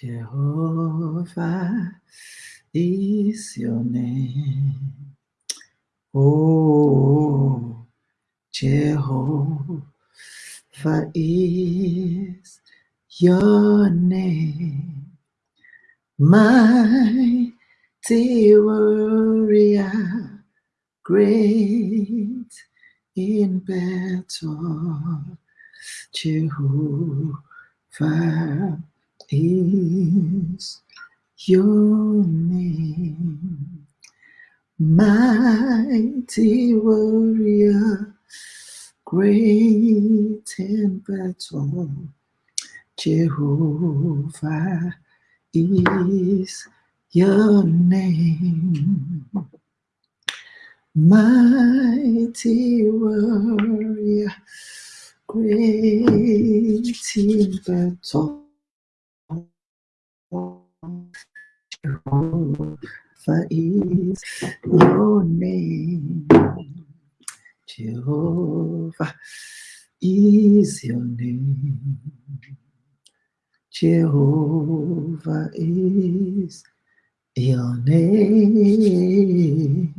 Jehovah is your name. Oh, Jehovah is your name. Mighty warrior, great in battle, Jehovah is your name. Mighty warrior, great in battle, Jehovah is your name. Mighty warrior, great in battle. Jehovah is your name. Jehovah is your name. Jehovah is your name.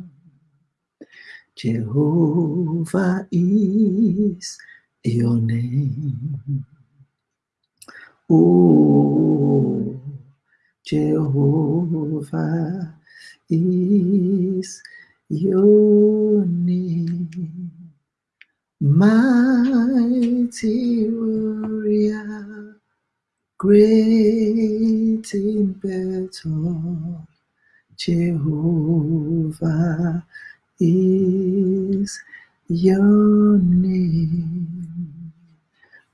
Jehovah is your name. Oh, Jehovah is your name. Mighty warrior, great in battle, Jehovah is your name.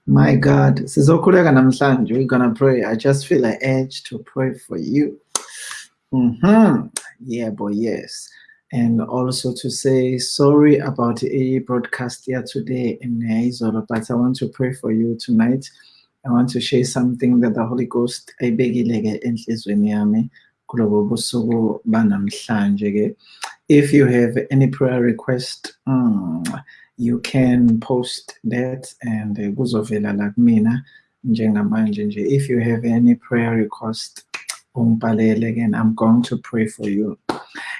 My God, sizokhuleka namhlanje. We're gonna pray. I just feel an urge to pray for you. Mm-hmm. Yeah, boy, yes. And also to say sorry about a broadcast here today in Izolo, but I want to pray for you tonight. I want to share something that the Holy Ghost ayibekile enhlizweni yami. If you have any prayer request, mm, you can post that and kuzovela la kumina njengamanje nje. If you have any prayer request, ungibhalele again. I'm going to pray for you.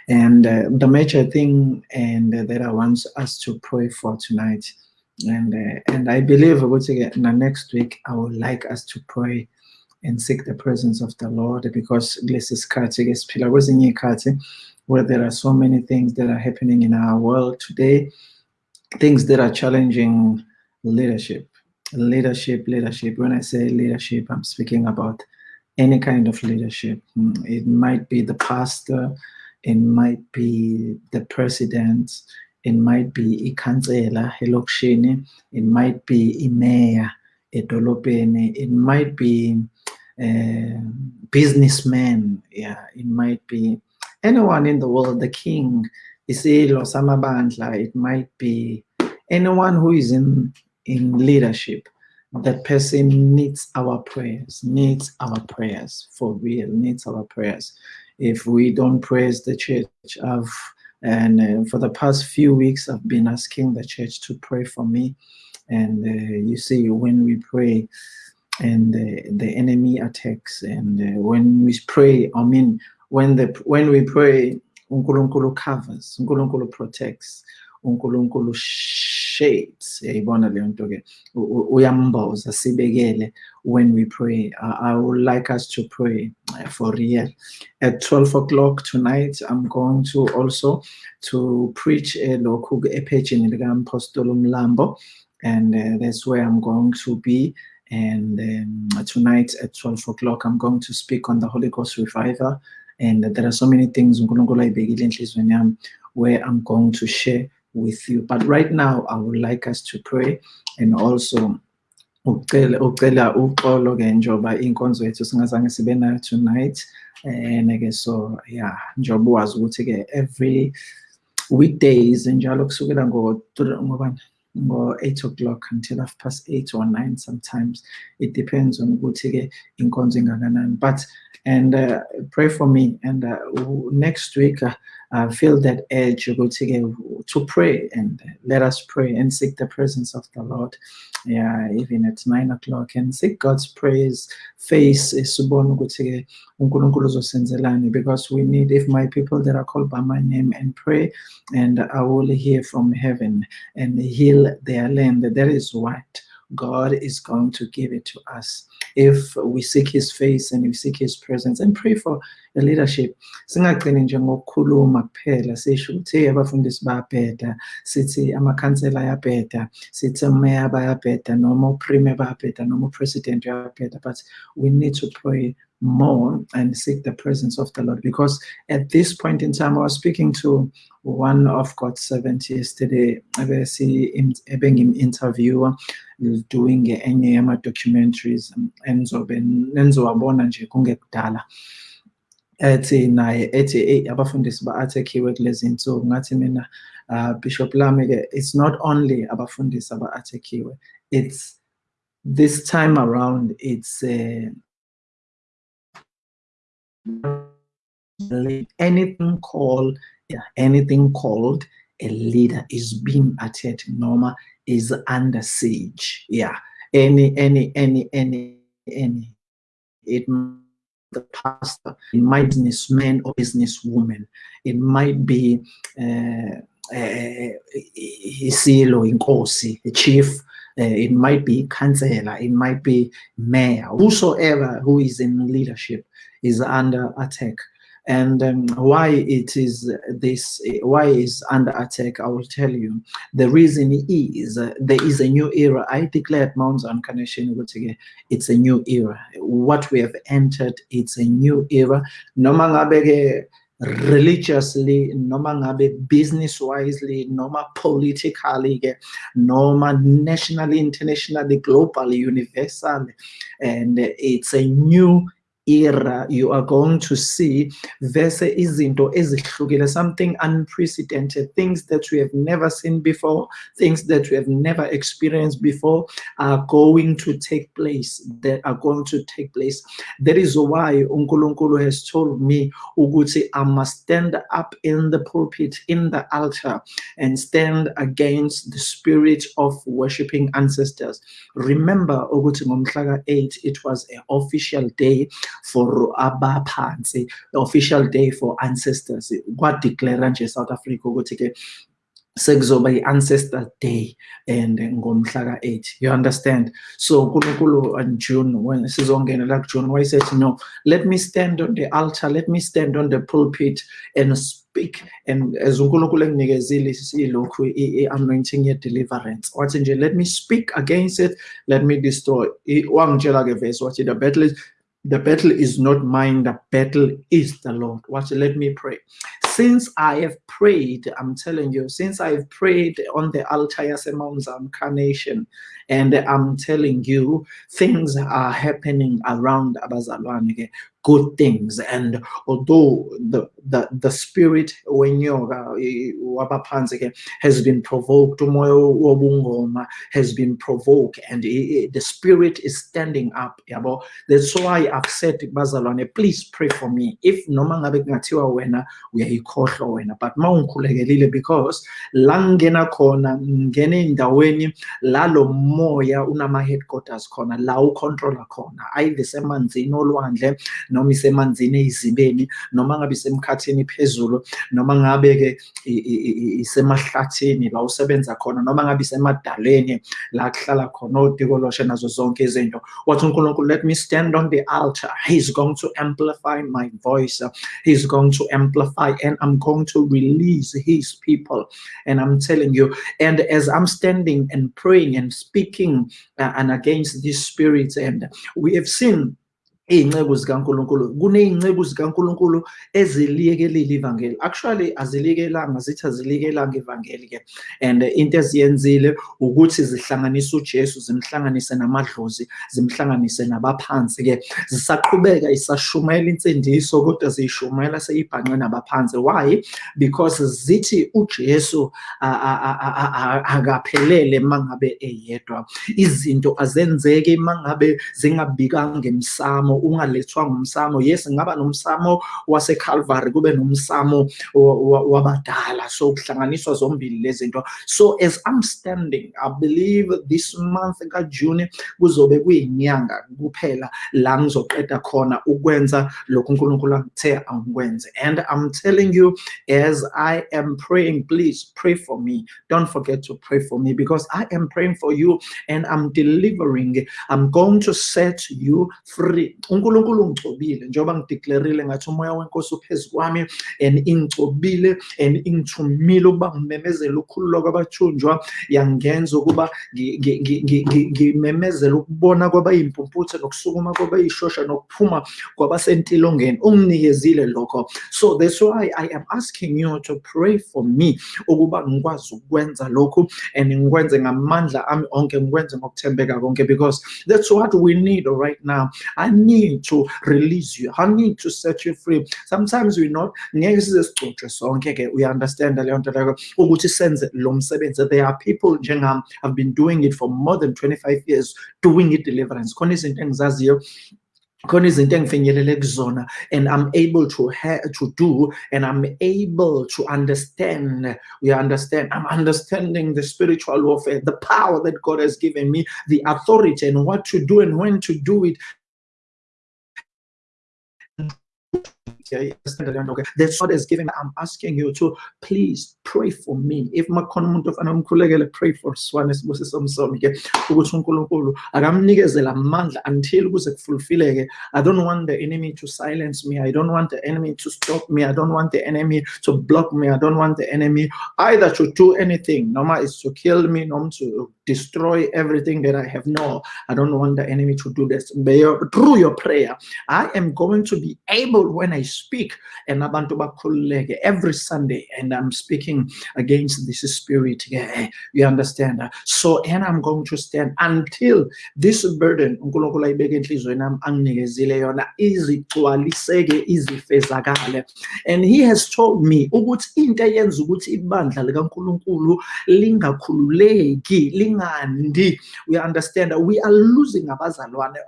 And uh, the major thing and uh, that I want us to pray for tonight, and uh, and I believe ukuthi na next week I would like us to pray and seek the presence of the Lord because this is kulesi sikhathi ke siphila kwezinye iy'khathi where there are so many things that are happening in our world today, things that are challenging leadership. Leadership, leadership. When I say leadership, I'm speaking about any kind of leadership. Mm, It might be the pastor, it might be the president, it might be ikhansela elokishini, it might be imeya edolobheni, it might be uh, businessmen, yeah, it might be anyone in the world, the king, isilo samabandla, it might be anyone who is in, in leadership. That person needs our prayers, needs our prayers for real, needs our prayers. If we don't praise the church, I've and uh, for the past few weeks, I've been asking the church to pray for me. And uh, you see, when we pray, and the, the enemy attacks, and uh, when we pray, I mean, when the when we pray, uNkulunkulu covers, uNkulunkulu protects, uNkulunkulu sibekele when we pray. I, I would like us to pray uh, for real. At 12 o'clock tonight, I'm going to also to preach a local epagini likaMpostolo Mlambo, and uh, that's where I'm going to be. And um, tonight at 12 o'clock, I'm going to speak on the Holy Ghost revival. And there are so many things where I'm going to share with you. But right now, I would like us to pray and also ucela uxolo ke njoba inkonzo yethu singazange sibe nayo tonight and ke so yeah njoba wazi ukuthi every weekdays njalo kusukela ngo ngobani ngo 8 o'clock until half past 8 or 9 sometimes. It depends on ukuthi ke inkonzo ingakanani. But and uh, pray for me. And uh, next week uh, uh, feel that urge to pray and let us pray and seek the presence of the Lord. Yeah, even at nine o'clock and seek God's praise, face because we need if my people that are called by my name and pray and I will hear from heaven and heal their land. That is what God is going to give it to us if we seek his face and we seek his presence and pray for leadership singagcini nje ngokukhuluma kuphela sisho ukuthi abafundisi bayabheda sithi amakhansela ayabheda sithi umeya bayabheda noma uprime bayabheda noma upresident uyabheda but we need to pray more and seek the presence of the Lord. Because at this point in time, I was speaking to one of God's servants yesterday, an interviewer doing any ama documentaries enizowabona nje kungekudala ethi naye ethi eyi abafundisi ba-athekhiwe kulezi nsuku ngathi mina uh, bishop lami-ke it's not only abafundisi aba-athekhiwe it's this time around it's uh, anything called yeah, anything called a leader is being attacked norma is under siege. Yeah any any any any any it the pastor. It might be businessman or businesswoman it might be uh, uh, isilo inkosi a chief. Uh, it might be councillor. It might be mayor. Whosoever who is in leadership is under attack. And um, why it is this, why is under attack, I will tell you. The reason is uh, there is a new era. I declared Mount Connection, it's a new era. What we have entered, it's a new era. Noma religiously noma ngabe business wisely noma politically noma nationally internationally globally universal and it's a new era you are going to see vese izinto ezihlukile something unprecedented things that we have never seen before things that we have never experienced before are going to take place that are going to take place. That is why unkulunkulu has told me ukuthi i must stand up in the pulpit in the altar and stand against the spirit of worshiping ancestors. Remember ukuthi ngomhla 8 it was an official day for abaphansi the official day for ancestors. Kwadeclare nje South Africa ukuthi ke sekuzoba i-ancestor day and ngomhla ka-8 you understand? So unkulunkulu uh, on june when sizongena la kujune wayesethi no? Let me stand on the altar let me stand on the pulpit and speak. And as unkulunkulu enginikezile ilokhu i-anointing ye-deliverance wathi nje let me speak against it let me destroy. Wangitshela-ke verse wathi the battle the battle is not mine, the battle is the Lord. Watch, let me pray. Since I have prayed, I'm telling you, since I've prayed on the altar as a Mount Carnation, and I'm telling you, things are happening around Abazalwane good things. And although the the, the spirit when you uh, has been provoked, has been provoked, and the spirit is standing up. That's why I've said Bazalwane, please pray for me. If no ngabe kungathiwa wena uyayikhohlwa wena, but mawungikhulekelile because la ngena khona ngene endaweni lalo moya unama headquarters khona la ucontroller khona either semanzini olwandle noma isemanzini eyizibeni noma ngabe isemkhathini phezulu noma ngabe-ke isemahlathini la usebenza khona noma ngabe isemadaleni la kuhlala khona odikoloshe nazo zonke izinto. Wathi unkulunkulu let me stand on the altar. He's going to amplify my voice. He's going to amplify and i'm going to release his people. And i'm telling you and as i'm standing and praying and speaking uh, and against these spirits and we have seen iy'nceku zikankulunkulu kuney'nceku zikankulunkulu eziliyekelile ivangeli. Actually aziliyekelanga zithi aziliyekelanga ivangeli-ke. And into eziyenzile ukuthi zihlanganise ujesu zimhlanganise namadlozi zimhlanganise nabaphansi-ke. Zisaqhubeka isashumayela insindiso kodwa ziyishumayela seyibhanqe nabaphansi. Why? Because zithi ujesu akaphelele uma ngabe eyedwa. Izinto azenzeke uma ngabe zingabikanga emsamo ngumsamo. Yes ngaba nomsamo kube nomsamo wa- wa- wabadala. So kuhlanganiswa zombili zinto. So as i'm standing i believe this month kaJune kuzobe kuyinyanga kuphela la ngizoqeda khona ukwenza lokhu uNkulunkulu angithe angikwenze. And i'm telling you as i am praying please pray for me. Don't forget to pray for me because i am praying for you and i'm delivering. I'm going to set you free uNkulunkulu njengoba ngathi umoya wenkosi uphezu kwami and and ingithumile ukuba ngimemezele ukukhululwa kwabathunjwa yangenza ukuba ngi- ngi- ngi- ngi- ngi- ngimemezele ukubona kwabayimpumputhe nokusukuma kwabayishosha nokuphuma kwabasentilongeni unginikezile lokho. So that's why i am asking you to pray for me ukuba ngikwazi ukwenza lokhu and ngikwenze ngamandla ami onke ngikwenze ngokuthembeka konke because that's what we need right now. I need to release you. I need to set you free. Sometimes we not ngeke size sigcotshwe sonke ke uya-understand leyo nto leyo. Ukuthi senze lo msebenzi. There are people njengami have been doing it for more than 25 years doing it deliverance. And i'm able to to do and i'm able to understand we understand? I'm understanding the spiritual warfare the power that god has given me the authority and what to do and when to do it That, okay? That's what is given. I'm asking you to please pray for me. If makhona umuntu ofana umkhulekele pray for Swane Sibusiso Msomi ke ukuthi uNkulunkulu akamnikezela amandla until kuze kufulfilleke. I don't want the enemy to silence me. I don't want the enemy to stop me. I don't want the enemy to block me. I don't want the enemy either to do anything. Noma is to kill me, noma to destroy everything that I have. No, I don't want the enemy to do this. Through your prayer, I am going to be able when I speak. And abantu bakhululeke every Sunday and I'm speaking against this spirit. You understand? So and I'm going to stand until this burden uNkulunkulu ayibeke enhlizweni yami anginikezile yona izigcwaliseke izifezakale. And he has told me ukuthi into eyenza ukuthi ibandla likaNkulunkulu lingakhululeki lingandi. We understand? That we are losing abazalwane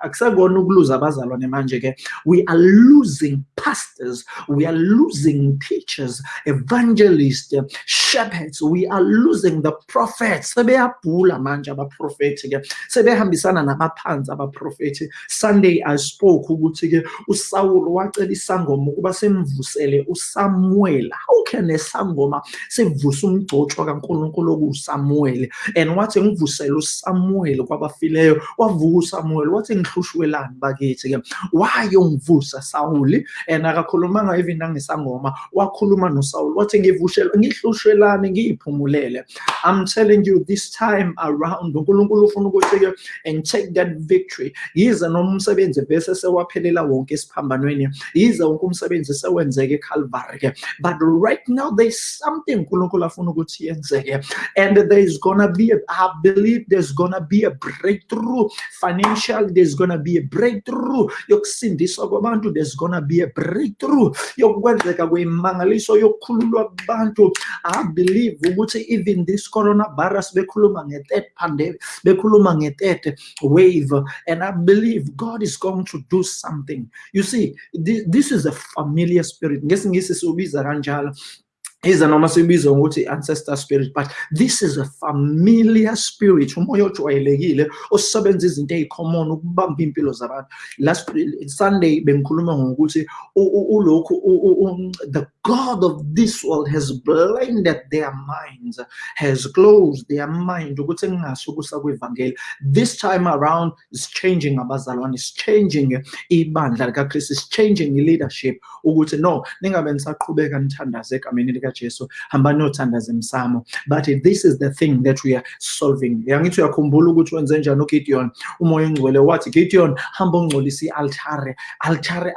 akusekona ukuluza abazalwane manje ke we are losing pastors. We are losing teachers evangelists shepherds. We are losing the prophets. Sunday i spoke how can esangoma sivusa umgcotshwa kaNkuluNkulu okuSamuel and wathi ngivusele uSamuel kwabafileyo. Wavuka uSamuel wathi ngihlushwelani bakithi why ungivusa Sawuli and akakhulumanga even nangesangoma wakhuluma noSawuli wathi ngivushela ngihlushwelani ngiyiphumulele. I'm telling you this time around uNkulunkulu ufuna ukuthi and take that victory. Yize noma umsebenzi bese sewaphelela wonke esiphambanweni yize wonke umsebenzi sewenzeke eCalvary but right now there's something uNkulunkulu afuna ukuthi yenzeke. And there is gonna be a, I believe there's gonna be a breakthrough. Financial there's gonna be a breakthrough. Yokusindiswa kwabantu there's gonna be a breakthrough. Yokwenzeka kwemangaliso yokukhululwa kwabantu I believe ukuthi even this coronavirus bekhuluma nge-third pandemic bekhuluma nge-third wave and I believe God is going to do something. You see this, this is a familiar spirit. Ngesingisi siubiza kanjalo iza noma sibiza ngokuthi ancestor spirit but this is a familiar spirit umoya ojwayelekile osebenza izinto ezicommon ukubamba impilo zabantu. Last sunday bengikhuluma ngokuthi ulokhu the god of this world has blinded their minds has closed their mind this time around is changing abazalwane is changing ibandla likaKristu is changing i-leadership. Ukuthi no but this is the thing that we are solving. Yangithi Gideon altare altare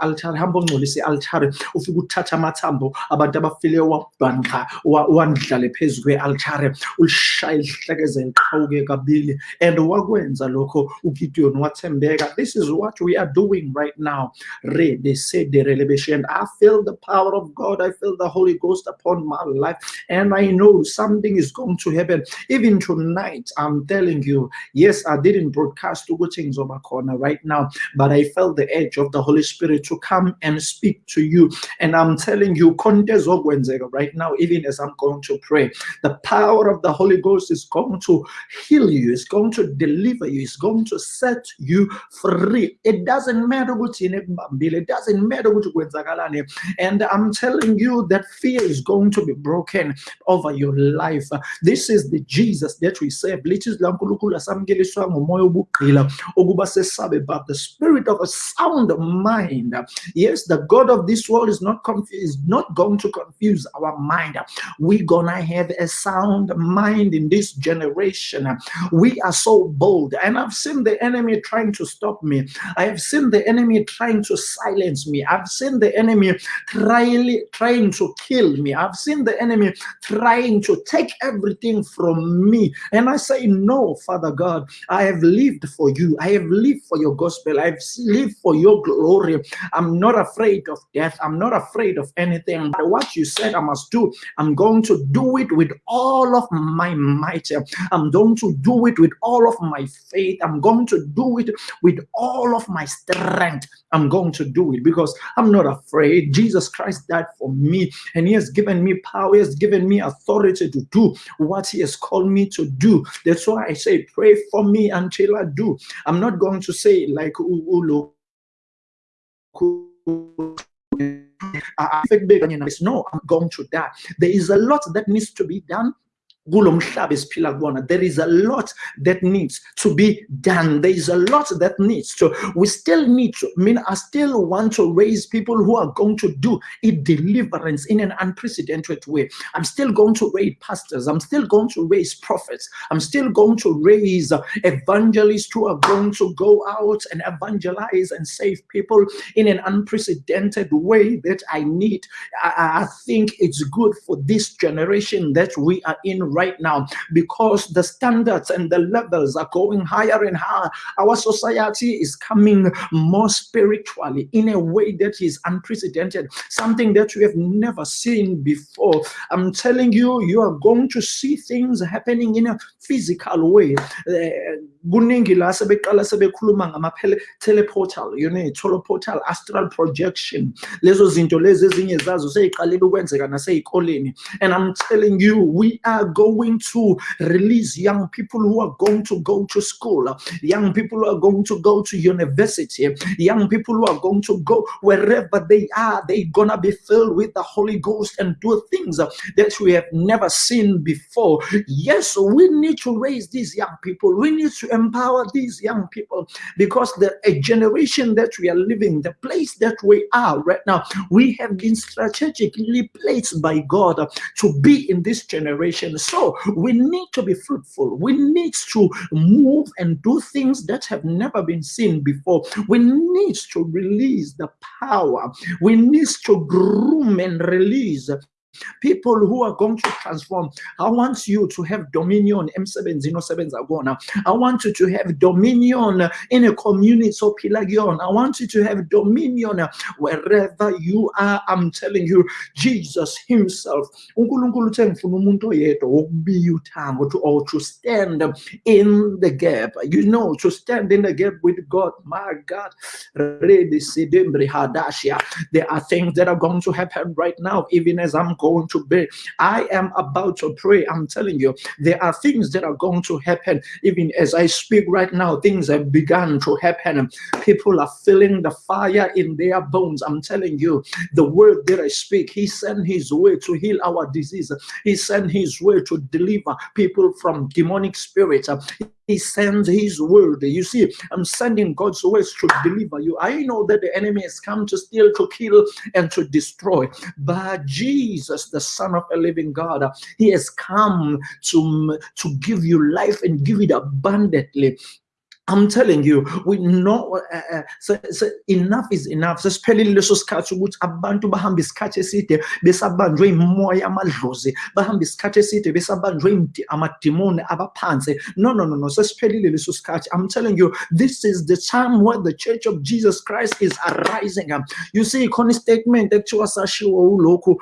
uthatha amathambo abantu abafile wabhanqa wandlale phezu kwe-altare ulishaya isihlekeze liqhawuke kabili. And wakwenza lokho ugideon wathembeka this is what we are doing right now. And i feel the power of god i feel the holy ghost upon my life and i know something is going to happen. Even tonight i'm telling you yes i didn't broadcast ukuthi corner right now but i felt the edge of the holy spirit to come and speak to you. And i'm telling you right now even as i'm going to pray. The power of the holy ghost is going to heal you it's going to deliver you it's going to set you free. It doesn't matter what it doesn't matter what and i'm telling you that fear is going to be broken over your life. This is the jesus that we serve. Lithi lankulunkulu asamkeliswa ngomoya obugqila okuba sesabe but the spirit of a sound mind. Yes the god of this world is not confused not going to confuse our mind. We're gonna have a sound mind in this generation. We are so bold. And i've seen the enemy trying to stop me. I have seen the enemy trying to silence me. I've seen the enemy trying trying to kill me. I've seen the enemy trying to take everything from me. And i say no father god i have lived for you. I have lived for your gospel. I've lived for your glory. I'm not afraid of death. I'm not afraid of anything what you said i must do i'm going to do it with all of my might. I'm going to do it with all of my faith. I'm going to do it with all of my strength. I'm going to do it because i'm not afraid. Jesus christ died for me and he has given me power. He has given me authority to do what he has called me to do. That's why i say pray for me until i do. I'm not going to say like ulo no i'm going to die. There is a lot that needs to be done there is a lot that needs to be done. There is a lot that needs to we still need to I mean I still want to raise people who are going to do a deliverance in an unprecedented way. I'm still going to raise pastors. I'm still going to raise prophets. I'm still going to raise uh, evangelists who are going to go out and evangelize and save people in an unprecedented way that I need. I, I think it's good for this generation that we are in right now because the standards and the levels are going higher and higher. Our society is coming more spiritually in a way that is unprecedented, something that we have never seen before. I'm telling you, you are going to see things happening in a physical way. Uh, kuningi la sebeqala sebekhuluma ngama-teleportal you know teleportal astral projection. Lezo zinto lezi ezinye zazo seyiqalile ukwenzeka nasey'koleni and i'm telling you we are going to release young people who are going to go to school young people who are going to go to university young people who are going to go wherever they are they're gonna be filled with the holy ghost and do things that we have never seen before. Yes we need to raise these young people. We need to empower these young people because the a generation that we are living, the place that we are right now, we have been strategically placed by God to be in this generation. So we need to be fruitful. We need to move and do things that have never been seen before. We need to release the power. We need to groom and release people who are going to transform i want you to have dominion. I want you to have dominion in a community so i want you to have dominion wherever you are. I'm telling you jesus himself unkulunkulu uthe ngifuna umuntu oyedwa wokubiya to or to stand in the gap. You know to stand in the gap with god. My god. There are things that are going to happen right now even as i'm going going to be. I am about to pray. I'm telling you, there are things that are going to happen. Even as I speak right now, things have begun to happen. People are feeling the fire in their bones. I'm telling you, the word that I speak, He sent His way to heal our disease. He sent His way to deliver people from demonic spirits. He sends his word. You see, I'm sending God's words to deliver you. I know that the enemy has come to steal, to kill, and to destroy. But Jesus, the Son of a living God, he has come to, to give you life and give it abundantly I'm telling you, we know uh, uh, so, so enough is enough. Sesiphelile leso sikhathi ukuthi abantu bahamba isikhathi eside besabanjwe imoya amadlozi, bahamba isikhathi eside besabanjwe amadimoni abaphansi. No, no, no, no. Sesiphelile leso sikhathi. I'm telling you, this is the time where the Church of Jesus Christ is arising. You see, khona statement ekuthiwa sashiwo ulokhu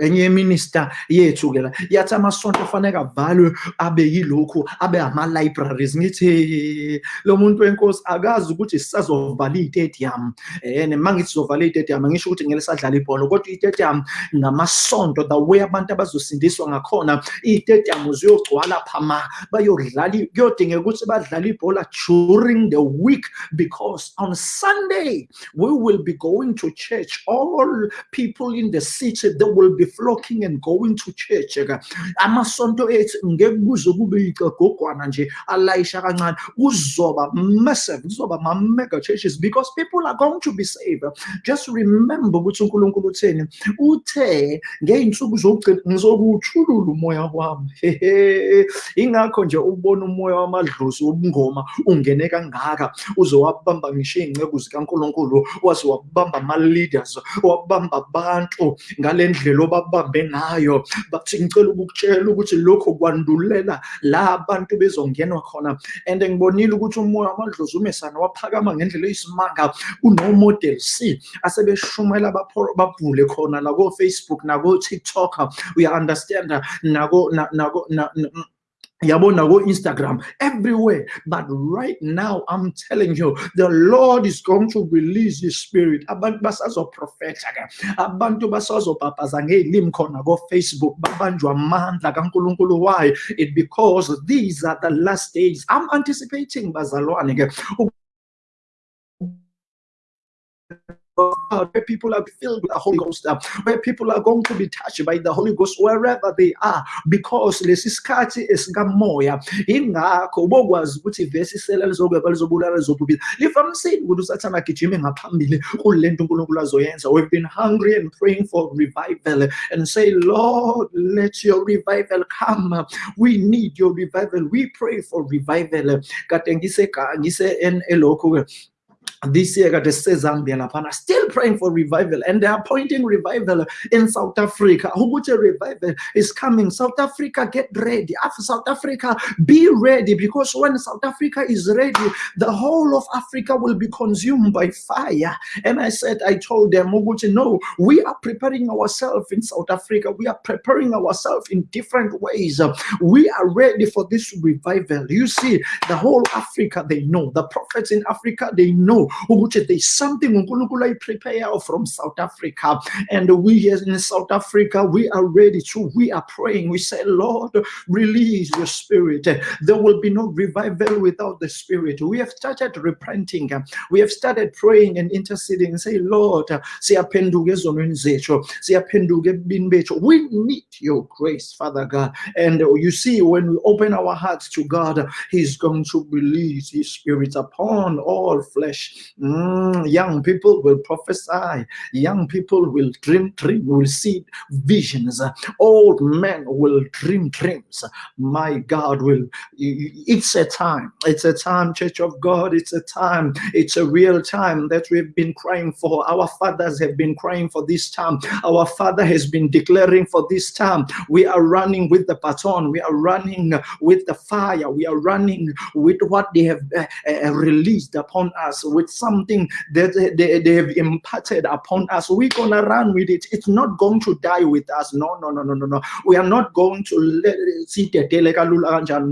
enye yeminister yethu ke la yathi amasonto afanele avalwe abe yilokhu abe ama-libraries. Ngithi lo muntu wenkosi akazi ukuthi sisazovala iy'tedium. Um ma ngithi sizovala iy'tedium angisho ukuthi ngeke sadlala ibhola kodwa iy'tedium ngamasonto the way abantu abazosindiswa ngakhona iy'tedium ziyogcwala phama bayodlala kuyodingeka ukuthi badlale ibhola during the week because on sunday we will be going to church. All people in the city they will be flocking and going to church eh, amasonto ethu ngeke kuze kube yicegogwana nje alayisha kancane. Kuzoba massive kuzoba ma-mega churches because people are going to be saved. Just remember ukuthi unkulunkulu utheni? Uthe ngey'nsuku zokugcina ngizokuwuthulula umoya wami. Ingakho nje ubona umoya wamadlozi wobungoma ungene kangaka uze wabamba ngisho iy'nceku zikankulunkulu waze wabamba ama-leaders wabamba abantu ngale ndlela babambe nayo bacingicela ukukutshela ukuthi lokho kwandulela la abantu bezongenwa khona. And ngibonile ukuthi umoya wamadlozumesana waphakama ngendlela eyisimanga kunomodel c asebeshumayela babhule khona la ko-facebook nako-tiktok uya-understanda nako nako yabona go-instagram everywhere. But right now i'm telling you the lord is going to release his spirit. Abantu basazoprofetha ke abantu basazobhabhaza ngey'limi khona ko-facebook babanjwa amandla kankulunkulu. Why? It because these are the last days. I'm anticipating bazalwane God, where people are filled with the Holy Ghost, uh, where people are going to be touched by the Holy Ghost wherever they are, because lesi sikhathi esikamoya ingakho ubokwazi ukuthi ivesi isela lizokweba lizobulala lizobubila. Livamisile ukuthi usathana agijime ngaphambili kule nto unkulunkulu azoyenza we've been hungry and praying for revival and say lord let your revival come. We need your revival. We pray for revival. Kade ngise ngise elokhu this year got Zambia laphana still praying for revival and they are pointing revival in South Africa. Ukuthi revival is coming. South Africa get ready. After South Africa be ready because when South Africa is ready the whole of Africa will be consumed by fire. And I said I told them ukuthi no we are preparing ourselves in South Africa. We are preparing ourselves in different ways. We are ready for this revival. You see the whole Africa they know. The prophets in Africa they know ukuthi there's something unkulunkulu ayiprepare from south africa. And we here in south africa we are ready to we are praying. We say lord release your spirit. There will be no revival without the spirit. We have started repenting. We have started praying and interceding say lord siyaphenduka ezonweni zethu we need your grace father god. And you see when we open our hearts to god he's going to release his spirit upon all flesh Mm, young people will prophesy. Young people will dream dreams, will see visions. Old men will dream dreams. My God will. It's a time. It's a time, Church of God. It's a time. It's a real time that we've been crying for. Our fathers have been crying for this time. Our Father has been declaring for this time. We are running with the baton. We are running with the fire. We are running with what they have uh, uh, released upon us with something that they, they have imparted upon us. We're gonna run with it. It's not going to die with us. No, no, no, no, no, no. We are not going to let it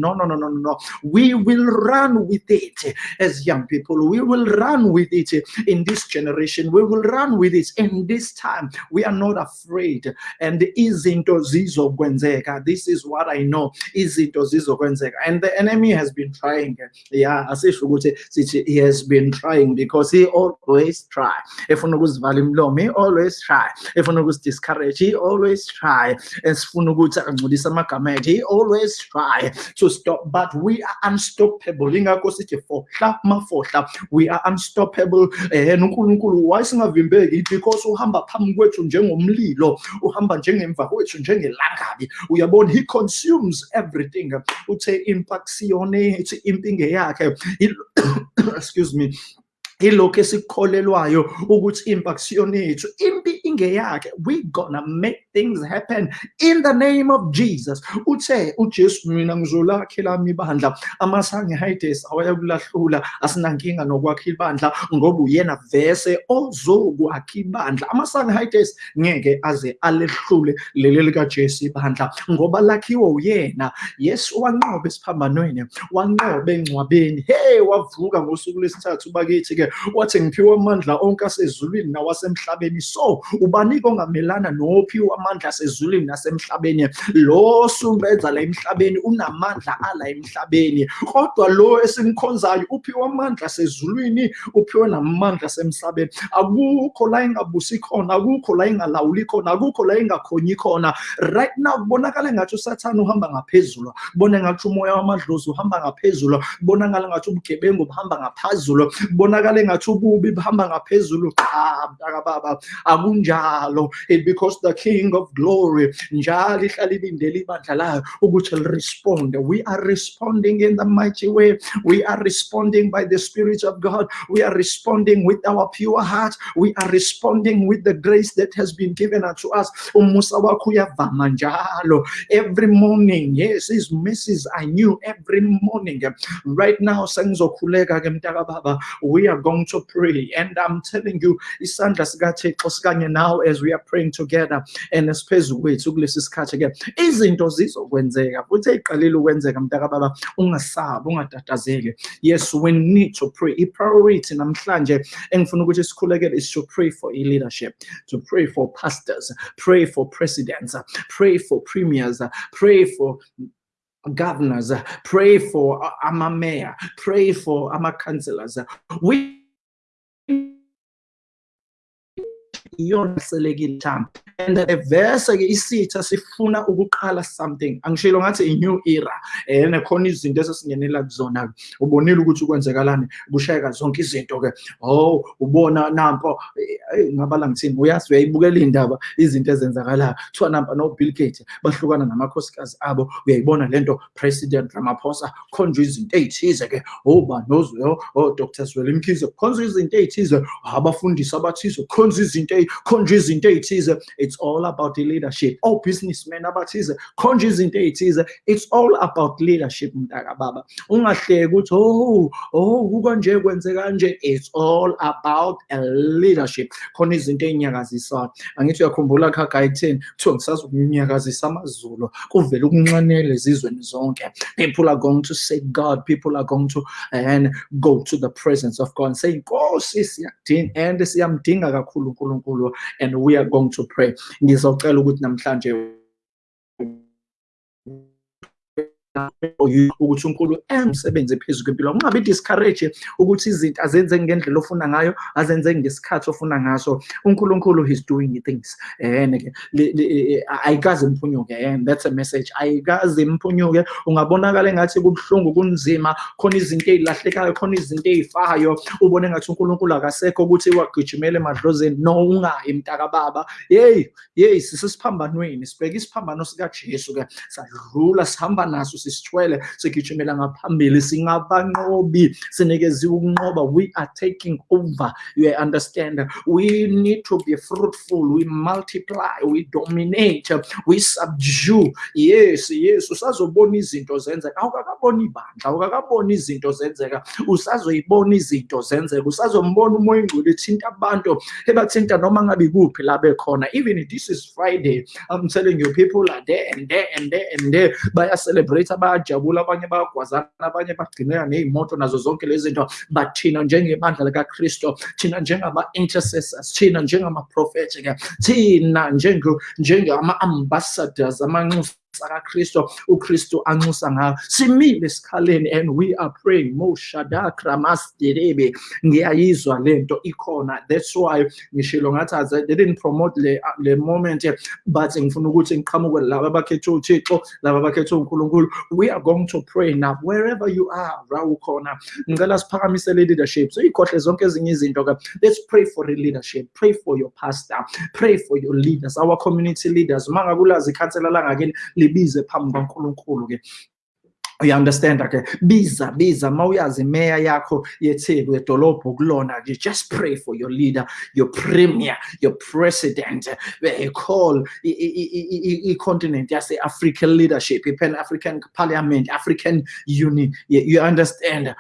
no, no, no, no, no. We will run with it as young people. We will run with it in this generation. We will run with it in this time. We are not afraid. And izinto zizokwenzeka. This is what I know. Izinto zizokwenzeka. And the enemy has been trying. Yeah, asisho ukuthi he has been trying anything because he always try. Efuna ukuzivala imlomo he always try. If efuna ukusidiscourage he always try. Esifuna ukuthi angcolise amagama ethu he always try. To stop but we are unstoppable. Ingakho sithi fohla mafohla we are unstoppable. Eh uNkulunkulu wayesingavimbeki because uhamba phambi kwethu njengomlilo. Uhamba njengemva kwethu njengelangabi uyabona he consumes everything. Uthe impact siyone. Ithi impinge yakhe. Excuse me ilokhu esikukholelwayo ukuthi impi akusiyona yethu impi ingeyakhe. We gonna make things happen in the name of jesus. Uthe ujesu mina ngizolakhe lami ibandla. Amasangehides awayakulahlula asinankinga nokwakha ibandla ngoba uyena vese ozokwakha ibandla. Amasangehides ngeke aze alehlule leli likajesu ibandla ngoba lakhiwe uyena. Yesu wanqoba esiphambanweni wanqoba engcwabeni. Hey wavuka ngosuku lesithathu bakithi-ke wathi ngiphiwe amandla onke asezulwini nawasemhlabeni. So ubanika ongamelana nophiwe amandla asezulwini nasemhlabeni. Lo sumbenza la emhlabeni unamandla ala emhlabeni. Kodwa lo esimkhonzayo uphiwe amandla asezulwini uphiwe namandla asemhlabeni akukho la ingabusi khona akukho la ingalawuli khona akukho la ingakhonyi khona. Right now kubonakala ngathi usathane uhamba ngaphezulu. Kubona ngathi umoya wamadlozi uhamba ngaphezulu. Kubonakala ngathi ubugebengu buhamba ngaphezulu. Kubonakala engathi ububi buhamba ngaphezulu. Ah, Cha mntaka baba akunjalo because the king of glory. Njalo we are responding in the mighty way. We are responding by the spirit of god. We are responding with our pure heart. We are responding with the grace that has been given unto us. Every morning yes his mercies are every morning. Right now we are going to pray. And i'm telling you isandla sikathixo sikanye now as we are praying together. And esiphezu kwethu kulesi sikhathi ke izinto zizokwenzeka futhi eyiqalile ukwenzeka mntaka baba ungasabi ungatatazeli yes we need to pray. I-priority namhlanje engifuna ukuthi sikhulekele is to pray for i-leadership to pray for pastors pray for presidents pray for premiers pray for governors pray for ama mayor pray for ama councillors we iyona selekile time. And the verse ke isitha sifuna ukuqala something. Angishilo ngathi a new era and khona izinto esesingenela kuzona ubonile ukuthi ukwenzekalani kushayeka zonke izinto ke oh ubona nampo ngabala ngithini? Uyazi uyayibukela indaba izinto ezenzakalayo. Kuthiwa nampa no Bill Gates bahlukana namakhosikazi abo. Uyayibona lento president Ramaphosa khonjwe izinto ezithize ke oba nozo oh Dr. Zweli Mkhize khonjwe izinto ezithize abafundisi abathize khonjwe izinto khonjwe izinto ezithize it's all about the leadership. All businessmen abathize khonjwe uh, izinto ezithize uh, it's all about leadership mntaka baba. Ungahleki ukuthi oh oh kukanje kwenze kanje it's all about a leadership. Khona izinto ezinyakazisayo angithi uyakhumbula Haggai 10 kuthiwa ngisazokunyakazisa amazulu kuvele ukunxanele ezizweni zonke. People are going to say God people are going to and go to the presence of God. And say inkosi siyadinga and siyamdinga kakhulu uNkulunkulu and we are going to pray. Ngizocela ukuthi namhlanje ukuthi uNkulunkulu emsebenze phezulu kwempilo. Ungabe discourage ukuthi izinto azenze ngendlela ofuna ngayo azenze ngesikhathi ofuna ngaso. uNkulunkulu he's doing things. And ayikaze imphunyuke and that's a message. Ayikaze imphunyuke. Ungabonakala engathi kubhlungu kunzima khona izinto ezilahlekayo khona izinto ezifayo. Ubone ngathi uNkulunkulu akasekho ukuthi wagijimela emadlozeni no ungayi mntaka baba hey hey sisiphambanweni sibheka isiphambano sika Jesu ke sadlula sihamba naso sisithwele sigijimela ngaphambili singabanqobi sinikeziwe ukunqoba. We are taking over. You understand? We need to be fruitful. We multiply. We dominate. We subdue. Yes yes usazobona izinto zenzeka. Awukakabona ibandla awukakabona izinto zenzeka. Usazoyibona izinto zenzeka. Usazombona umoya ingcwele ethinta abantu ebathinta noma ngabe kuphi la bekhona. Even this is friday i'm telling you people are there and there and there and there. Baya celebrate bayajabula abanye bayagwazana abanye bagcinela ney'moto nazo zonke lezi zinto. But thina njengebandla likaKristu thina njengama-intercessors thina njengama-prophet-ke thina njengama-ambassadors amanxusa sakakristu ukristu anxusa ngayo simile esikhaleni and we are praying. Moshadakra masderebe ngiyayizwa lento ikhona. That's why ngishilo ngathi I didn't promote le, le moment but ngifuna ukuthi ngiqhamuke laba abakhethwe uthixo laba abakhethwe unkulunkulu. We are going to pray now. Wherever you are la ukhona. Ngicela siphakamise le leadership. So ikhohle zonke ezinye izinto ke. Let's pray for the leadership. Pray for your pastor. Pray for your leaders. Our community leaders. Uma ngabe ulazi ikhansela langakini bebize phambi kwaNkulunkulu-ke kwankulunkulu you understand? Okay. Biza biza mawuyazi meya yakho yetheku yedolobho kulona nje. Just pray for your leader your premier your president. Call i-continent yase-african leadership i-pan-african parliament african union you understand?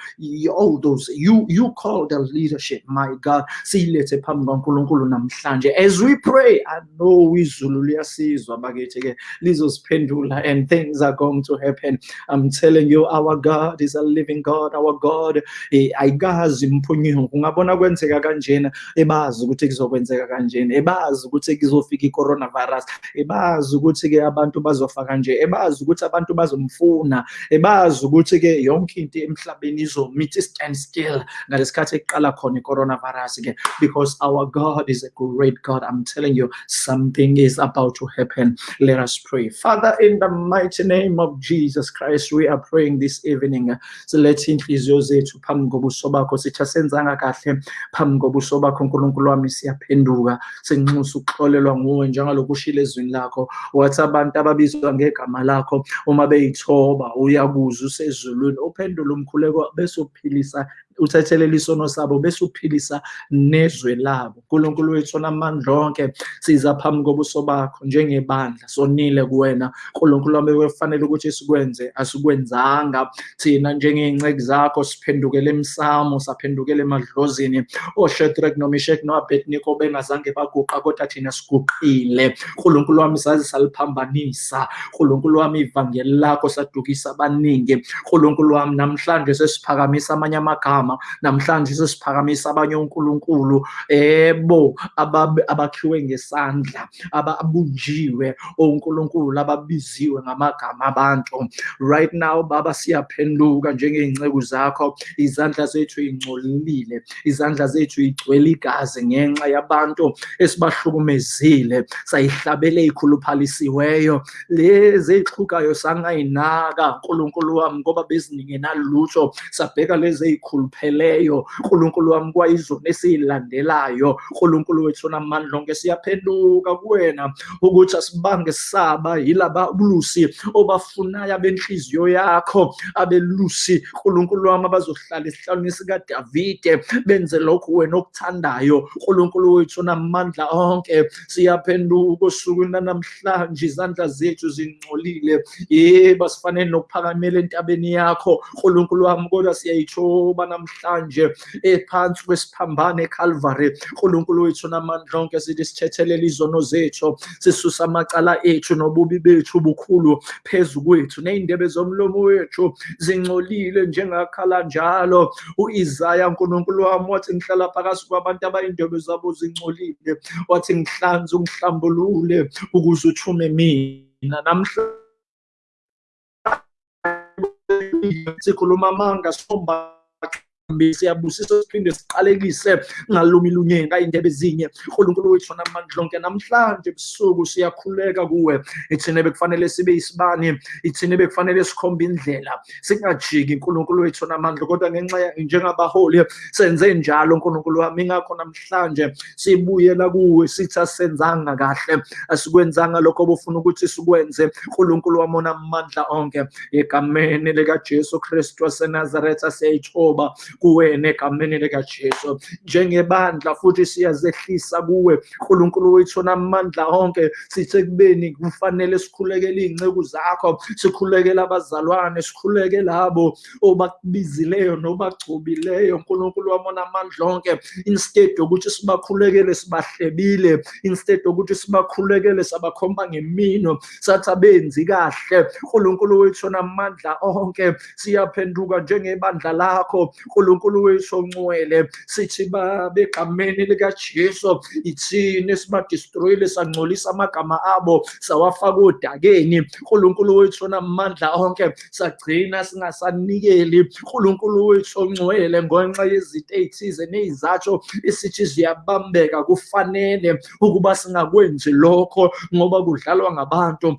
All those you you call the leadership my god siyilethe phambi kwankulunkulu namhlanje. As we pray i know izulu liyasizwa bakithi-ke lizosiphendula and things are going to happen. I'm telling you our God is a living God our God ayikazi imphunyuko ungabona kwenzeka kanjena? Ebazi ukuthi kuzokwenzeka kanjena. Ebazi ukuthi kuzofika i-coronavirus. Ebazi ukuthi-ke abantu bazofa kanje. Ebazi ukuthi abantu bazomfuna. Ebazi ukuthi-ke yonke into emhlabeni izomithi stand still ngalesikhathi ekuqala khona i-coronavirus-ke. Because our God is a great God. I'm telling you something is about to happen. Let us pray. Father in the mighty name of Jesus Christ we are praying this evening. Silethe inhliziyo zethu phambi kobuso bakho sithi asenzanga kahle phambi kobuso bakho nkulunkulu wami siyaphenduka. Senxusa ukuxolelwa nguwe njengaloku ushilo ezwini lakho. Wathi abantu ababizwa ngegama lakho uma beyithoba uyakuzwa usezulwini. Uphendule umkhuleko bese uphilisa uthethelela isono sabo bese uphilisa nezwe labo. Nkulunkulu wethu namandla onke siza phambi kobuso bakho njengebandla sonile kuwena. Nkulunkulu wami kufanele ukuthi sikwenze asikwenzanga. Thina njengey'nceki zakho siphendukele emsamo saphendukele emadlozini. Oshedrack nomishek no-abedniko bengazange baguqa kodwa thina siguqile. Nkulunkulu wami saze saliphambanisa. Nkulunkulu wami ivangeli lakho sadukisa abaningi nkulunkulu wami namhlanje sesiphakamisa amanye amagama. Igama namhlanje sesiphakamisa abanye uNkulunkulu ebo abakhiwe ngesandla ababunjiwe uNkulunkulu ababiziwe ngamagama abantu. Right now baba siyaphenduka njengey'nceku zakho. Izandla zethu ingcolile izandla zethu igcwele igazi ngenxa yabantu esibahlukumezile. Sayihlabele ey'khuluphalisiweyo lezi ey'hlukayo sangayinaka nkulunkulu wami ngoba beziningenalutho sabheka lezi ey'khulupheleyo nkulunkulu wami kwayizona esiyilandelayo. Nkulunkulu wethu namandla onke siyaphenduka kuwena ukuthi asibange saba yilaba bulusi obafunayo abenhliziyo yakho abelusi. Nkulunkulu wami abazohlala esihlalweni sikadavide benze lokhu wena okuthandayo. Nkulunkulu wethu namandla onke siyaphenduka osukwini lanamhlanje izandla zethu zingcolile. Yebo sifanele nokuphakamela entabeni yakho. Nkulunkulu wami kodwa siyayithoba namhlanje ephansi kwesiphambano eCalvary nkulunkulu wethu namandla onke sithi sithethelela izono zethu sisusa amacala ethu nobubi bethu bukhulu phezu kwethu. Ney'ndebe zomlomo wethu zingcolile njengakhala njalo. u-Isaya nkulunkulu wami wathi ngihlala phakathi kwabantu abayindebe zabo zingcolile wathi ngihlanze ungihlambulule ukuze uthume mina. Namhlanje sikhuluma amanga somba siyabusisa siphinde siqalekise ngalumi lunyeni iy'ndebe ezinye. Unkulunkulu wethu namandla onke namhlanje ebusuku siyakhuleka kuwe. Ithina bekufanele sibe yisibani ithina bekufanele sikhombe indlela. Singajiki nkulunkulu wethu namandla kodwa ngenxa njengabaholi senze njalo nkulunkulu wami. Ingakho namhlanje sibuyela kuwe sithi asenzanga kahle asikwenzanga lokho obufuna ukuthi sikwenze. Nkulunkulu wami onamandla onke egameni likajesu kristu wasenazaretha siyayithoba kuwena egameni likajesu. Njengebandla futhi siyazehlisa kuwe nkulunkulu wethu namandla onke sithe kubeni kufanele sikhulekele iy'nceku zakho sikhulekele abazalwane sikhuleke labo obakubizileyo nobagcobileyo. Nkulunkulu wami onamandla onke instead yokuthi sibakhulekele sibahlebile instead yokuthi sibakhulekele sabakhomba ngemino sathi abenzi kahle. Nkulunkulu wethu namandla onke siyaphenduka njengebandla lakho. Nkulunkulu wethu ongcwele sithi babe egameni likajesu ithini esibadistroyile sangcolisa amagama abo sawafaka odakeni. Nkulunkulu wethu namandla onke sagcina singasanikeli. Nkulunkulu wethu ongcwele ngenxa yezinto ey'thize ney'zathu isithi ziyabambeka kufanele ukuba singakwenzi lokho ngoba kudlalwa ngabantu.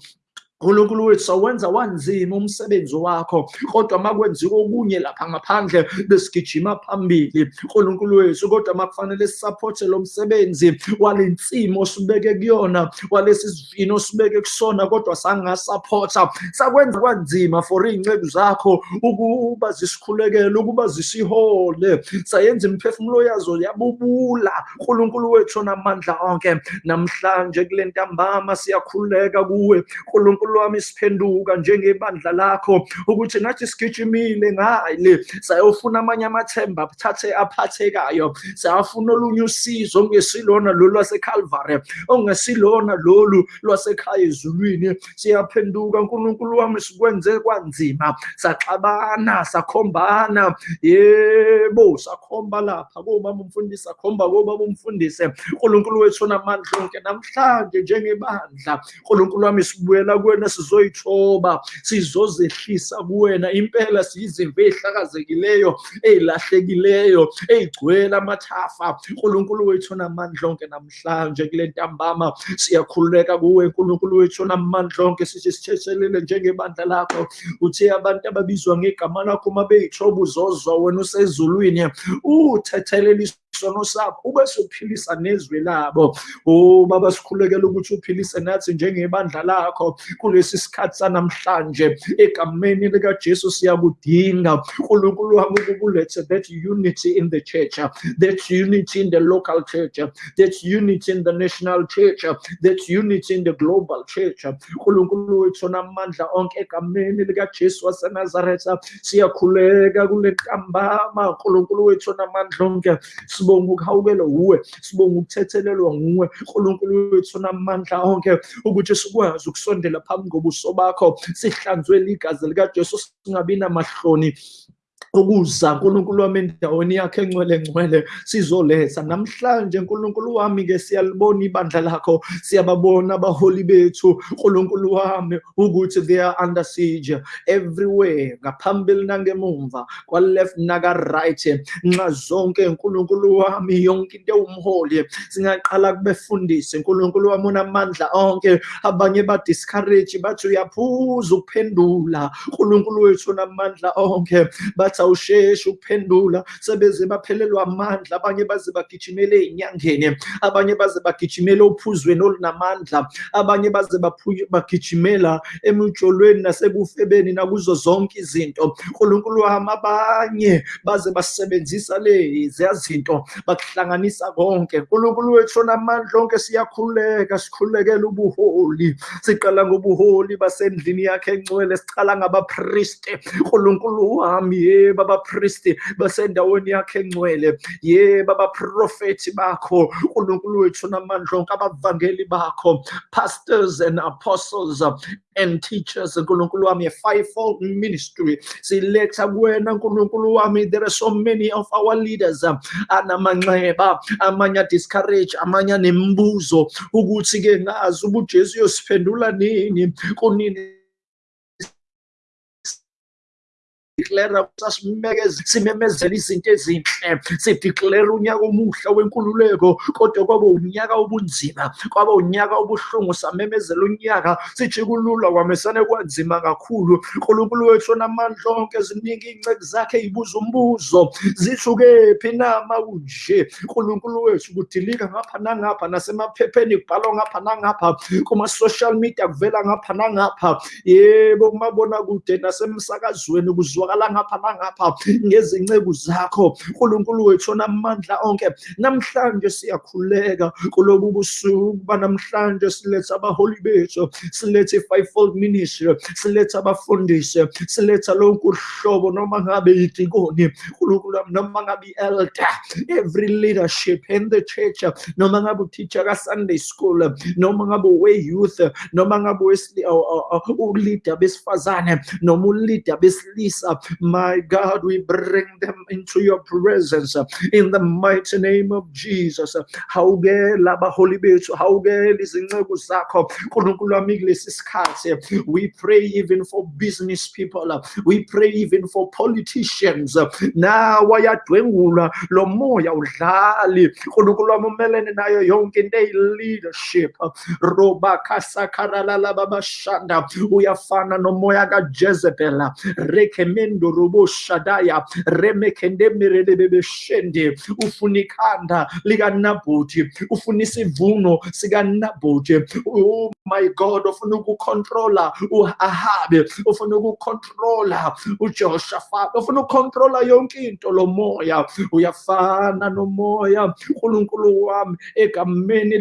uNkulunkulu wethu sawenza wanzima umsebenzi wakho kodwa makwenziwa okunye lapha ngaphandle besigijima phambili. uNkulunkulu wethu kodwa makufanele sisaphothe lo msebenzi walensimo osibeke kuyona walesi sivino osibeke kusona kodwa sangasaphotha sakwenza kwanzima for iy'nceku zakho ukuba zisikhulekele ukuba zisihole. Sayenza imiphefumulo yazo yabubula. uNkulunkulu wethu namandla onke namhlanje kule ntambama siyakhuleka kuwe. uNkulunkulu uNkulunkulu wami siphenduka njengebandla lakho ukuthi nathi sigijimile ngale sayofuna amanye amathemba athathe aphathekayo. Sayafuna olunye usizo ongesilona lolu lwaseCalvary ongesilona lolu lwasekhaya ezulwini. Siyaphenduka uNkulunkulu wami sikwenze kwanzima. Saxabana sakhombana. Yebo sakhomba lapha. Kobaba umfundisi sakhomba kobaba umfundisi. uNkulunkulu wethu namandla onke namhlanje njengebandla. uNkulunkulu wami sibuyela kuwe kuwena sizoyithoba sizozehlisa kuwena. Impela siyizimvo ey'hlakazekileyo ey'lahlekileyo ey'gcwele amathafa. Nkulunkulu wethu namandla onke namhlanje kule ntambama siyakhululeka kuwe. Unkulunkulu wethu namandla onke sithi sithethelele njengebandla lakho. Uthe abantu ababizwa ngegama lakho uma beyithoba uzozwa wena usezulwini uthethelele isono sakho ube suphilisa nezwi labo. O baba sikhulekela ukuthi uphilise nathi njengebandla lakho kulesi sikhathi sanamhlanje egameni likajesu siyakudinga. Unkulunkulu wami ukukulethe that unity in the church that unity in the local church that unity in the national church that unity in the global church. Unkulunkulu wethu namandla onke egameni likajesu wasenazaretha siyakhuleka kule ntambama unkulunkulu wethu namandla onke sibonga ukuhawukelwa uwe sibonga ukuthethelelwa nguwe. Unkulunkulu wethu namandla onke ukuthi sikwazi ukusondela phambi kobuso bakho sihlanzwe ligazi likajesu singabi namahloni. Ukuza nkulunkulu wami endaweni yakhe engcwele ngcwele sizoletha. Namhlanje nkulunkulu wami ke siyalibona ibandla lakho siyababona abaholi bethu nkulunkulu wami ukuthi they are under siege. Everywhere ngaphambili nangemumva kwa-left naka-right nxa zonke nkulunkulu wami yonke into ewumholi singaqala kubefundise. Nkulunkulu wami unamandla onke abanye badiscourage bathi uyaphuza ukuphendula. Nkulunkulu wethu unamandla onke bathi awusheshi ukuphendula sebeze baphelelwa amandla abanye baze bagijimele ey'nyangeni abanye baze bagijimele ophuzweni olunamandla abanye baze bagijimela emujolweni nasebufebeni nakuzo zonke izinto. Nkulunkulu wami abanye baze basebenzisa leziya zinto bakuhlanganisa konke. Nkulunkulu wethu onamandla onke siyakhuleka sikhulekela ubuholi. Siqala ngobuholi basendlini yakhe engcwele sicala ngabapristi nkulunkulu wami yebo. Abapristi basendaweni yakhe engcwele. Yebo abaprofethi bakho unkulunkulu wethu namandla onke abavangeli bakho pastors and apostles and teachers. Nkulunkulu wami a fivefold ministry. Siletha kuwena nkulunkulu wami. There are so many of our leaders. Anamanxeba amanye adiscourage amanye anembuzo. Ukuthi-ke ngazi uba ujesu nini? Kunini declare simemezela izinto ezinhle sideclare unyaka omuhle wenkululeko kodwa kwaba unyaka obunzima kwaba unyaka obuhlungu samemezela unyaka. Sithi kulula kwamesane kwanzima kakhulu. Unkulunkulu wethu onamandla onke ziningi iy'nceki zakhe yibuza umbuzo. Zithukephi nama kunje unkulunkulu wethu kudilika ngapha nangapha nasemaphepheni kubhalwa ngapha nangapha kuma-social media kuvela ngapha nangapha. Yebo kumabona kude nasemsakazweni kuzwa kuzwakala ngapha nangapha ngezinceku zakho unkulunkulu wethu onamandla onke namhlanje siyakhuleka kulobu busuku kuba namhlanje siletha abaholi bethu silethe i-fivefold ministry siletha abafundisi siletha lonke uhlobo noma ngabe idikoni unkulunkulu noma ngabe i-elder every leadership in the church noma ngabe uteacher ka-sunday school noma ngabe we-youth noma ngabe uleader besifazane noma uleader besilisa My God, we bring them into your presence uh, in the mighty name of Jesus. Uh, sikhathi. We pray even for business people. Uh, we pray even for politicians. Now wayadwengulwa lo moya udlali. Nkulunkulu wami umelene nayo yonke into eyi-leadership. Roba kaJezebel. Rekemendo robo shadaya. Remekende miredebebeshende. Ufuna ikhanda likaNabuthi. Ufuna isivuno sikaNabuthi. Oh my God, ufuna ukucontrola uAhabe. Oh ufuna ukucontrola uJehoshaphat. Oh ufuna ukucontrola yonke into lo moya. Uyafana wami egameni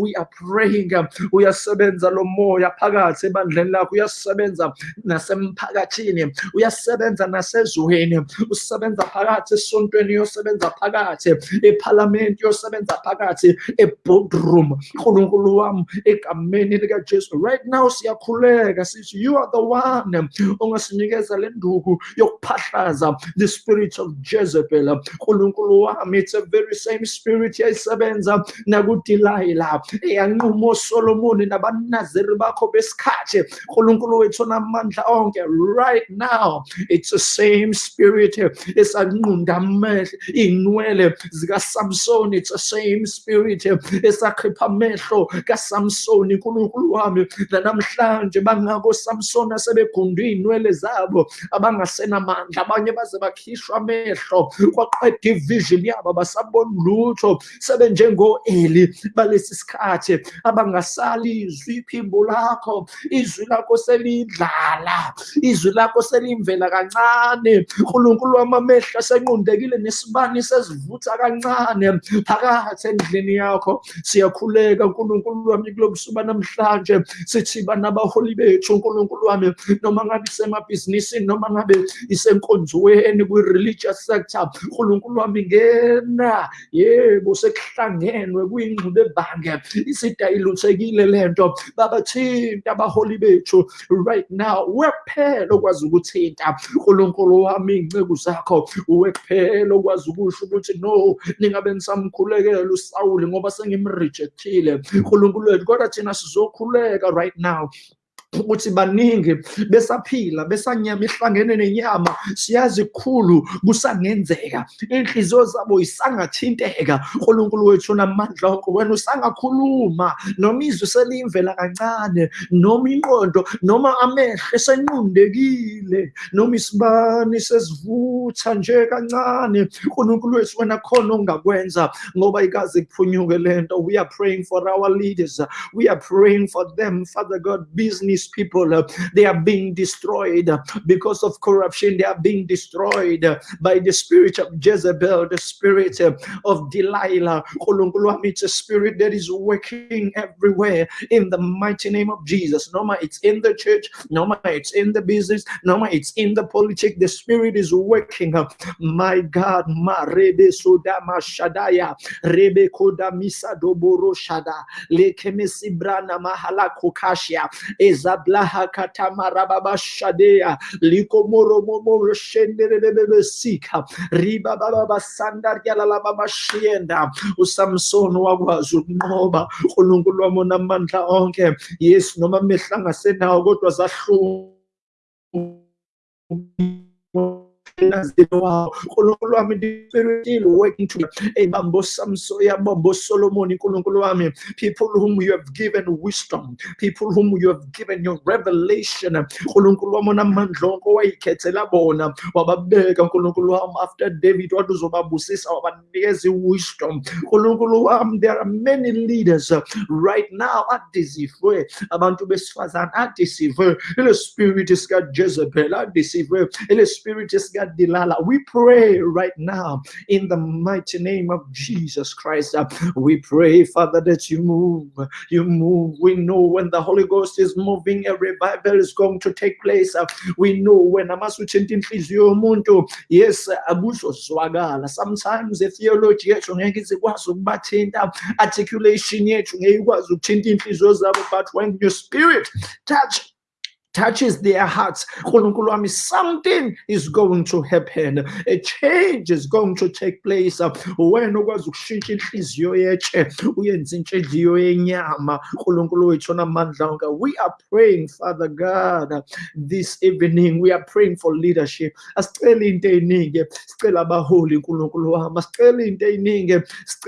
we are praying. Uyasebenza lo moya phakathi ebandleni lakho. Uyasebenza nasemphakathini. Uyasebenza nasezweni. Usebenza phakathi esontweni. Uyosebenza phakathi ephalamenti. Uyosebenza phakathi eboardroom. uNkulunkulu egameni likaJesu. Right now siyakhuleka sithi you are the one ongasinikeza le nduku yokuphahlaza the spirit of Jezebel. uNkulunkulu it's a very same spirit yayisebenza nakuDelilah eyanquma uSolomon nabanaziri bakho besikhathi. uNkulunkulu wethu onamandla onke right now it's the same spirit esanqunda amehlo inwele zikaSamson it's the same spirit esakhipha amehlo kaSamson uNkulunkulu wami namhlanje bangako Samson asebegundwe inwele zabo abangasenamandla. Abanye baze bakhishwa amehlo kwaqeda ivision yabo basabona lutho. Sebenjengo-eli balesi sikhathi abangasali izwi iphimbo lakho izwi lakho selidlala izwi lakho selimvela kancane unkulunkulu wami amehlo asenqundekile nesibani sesivutha kancane. Phakathi endlini yakho siyakhuleka unkulunkulu wami kulobusuku namhlanje. Sithi banabaholi bethu unkulunkulu wami noma ngabe isemabhizinisini noma ngabe isenkonzweni kwi-religious sector unkulunkulu wami ngena. Yebo sekuhlangenwe kuyingxube ebange isidayiluthekile lento babathinta abaholi bethu. Right now wekuphela okwazi ukuthinta. Unkulunkulu wami iy'nceku zakho wekuphela okwazi ukusho ukuthi no ningabe nisamkhulekela usawuli ngoba sengimrejectile. Unkulunkulu wethu kodwa thina sizokhuleka right now ukuthi baningi besaphila besanyama ihlangene nenyama siyazi kusangenzeka. Inhliziyo zabo isangathinteka. uNkulunkulu wethu namandla wena usangakhuluma. Noma izwi selimvela kancane noma inqondo noma amehlo esenqundekile noma isibani sesivutha nje kancane. uNkulunkulu wethu wena khona ongakwenza ngoba kuphunyuke lento we are praying for our leaders. We are praying for them father god business people uh, they are being destroyed uh, because of corruption they are being destroyed uh, by the spirit of Jezebel the spirit of Delilah. It's a spirit that is working everywhere in the mighty name of Jesus. No matter it's in the church no matter it's in the business no matter it's in the politics the spirit is working my God ma rebe sodama shadaya rebe koda misa doboro shada lekemesi brana mahala kokashia ezablaha katamarababa shadea likomoromomo shenderebebe sika riba baba basandar yalala baba shienda usamson wakwazi ukunqoba uNkulunkulu wami onamandla onke. Yes noma mehla ngasenawo kodwa zahlungu people whom you have given wisdom people whom you have given your revelation. After David wathi uzobabusisa wabanikeza wisdom. uNkulunkulu wami there are many leaders uh, right now adisivwe abantu besifazane adisivwe ile spirit sika Jezebel adisivwe ile spirit sika We pray right now in the mighty name of Jesus Christ. We pray, Father, that you move. You move. We know when the Holy Ghost is moving, a revival is going to take place. We know when amasutshinta inhliziyo yomuntu yes akuzozwakala sometimes i-theology yethu ngeke izikwazi ukubathinta articulation yethu ngeke ikwazi ukuthinta zabo but when your spirit touch touches their hearts something is going to happen. A change is going to take place. Onke we are praying father god this evening we are praying for leadership. Asicela into eyiningi sicela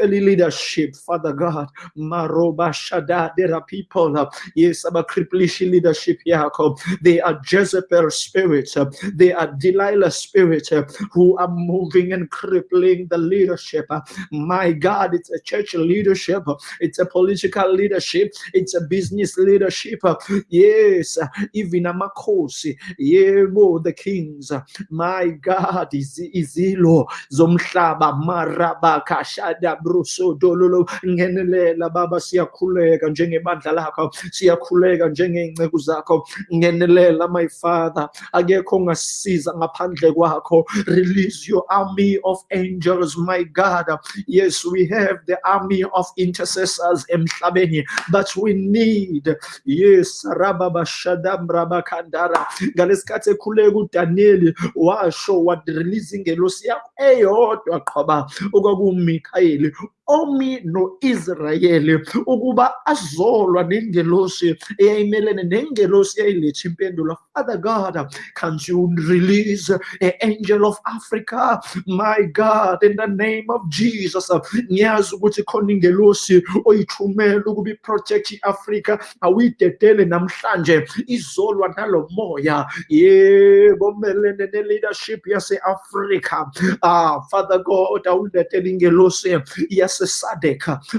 i-leadership father god. Maroba shada there are people yes abacripplisha i-leadership yakho they are Jezebel spirits. They are Delilah spirits who are moving and crippling the leadership. My God, it's a church leadership. It's a political leadership. It's a business leadership. Yes, even amakhosi. Yebo, the kings. My God, is izilo zomhlaba maraba kashada bruso dololo ngenelela baba siyakhuleka njengebandla lakho siyakhuleka njengey'nceku zakho ngenelela my father. Akekho ongasiza ngaphandle kwakho. Release your army of angels my god. Yes we have the army of intercessors emhlabeni but we need yes rababashadam rabakandara. Ngalesikhathi ekhuleka udaniyeli washo warelease ingelosi yakho. Eyodwa qhoba okwakuwumikhayeli omi no-israyeli ukuba azolwa nengelosi eyayimelene nengelosi eyayiletha impendulo. Father god can't you release an angel of africa? My god in the name of jesus ngiyazi ukuthi khona ingelosi oyithumela ukuba iproject i-afrika awuyidedele namhlanje izolwa nalo moya. Yebo melene ne-leadership yase-afrika ah father god awuletele ingelosi yase-sadek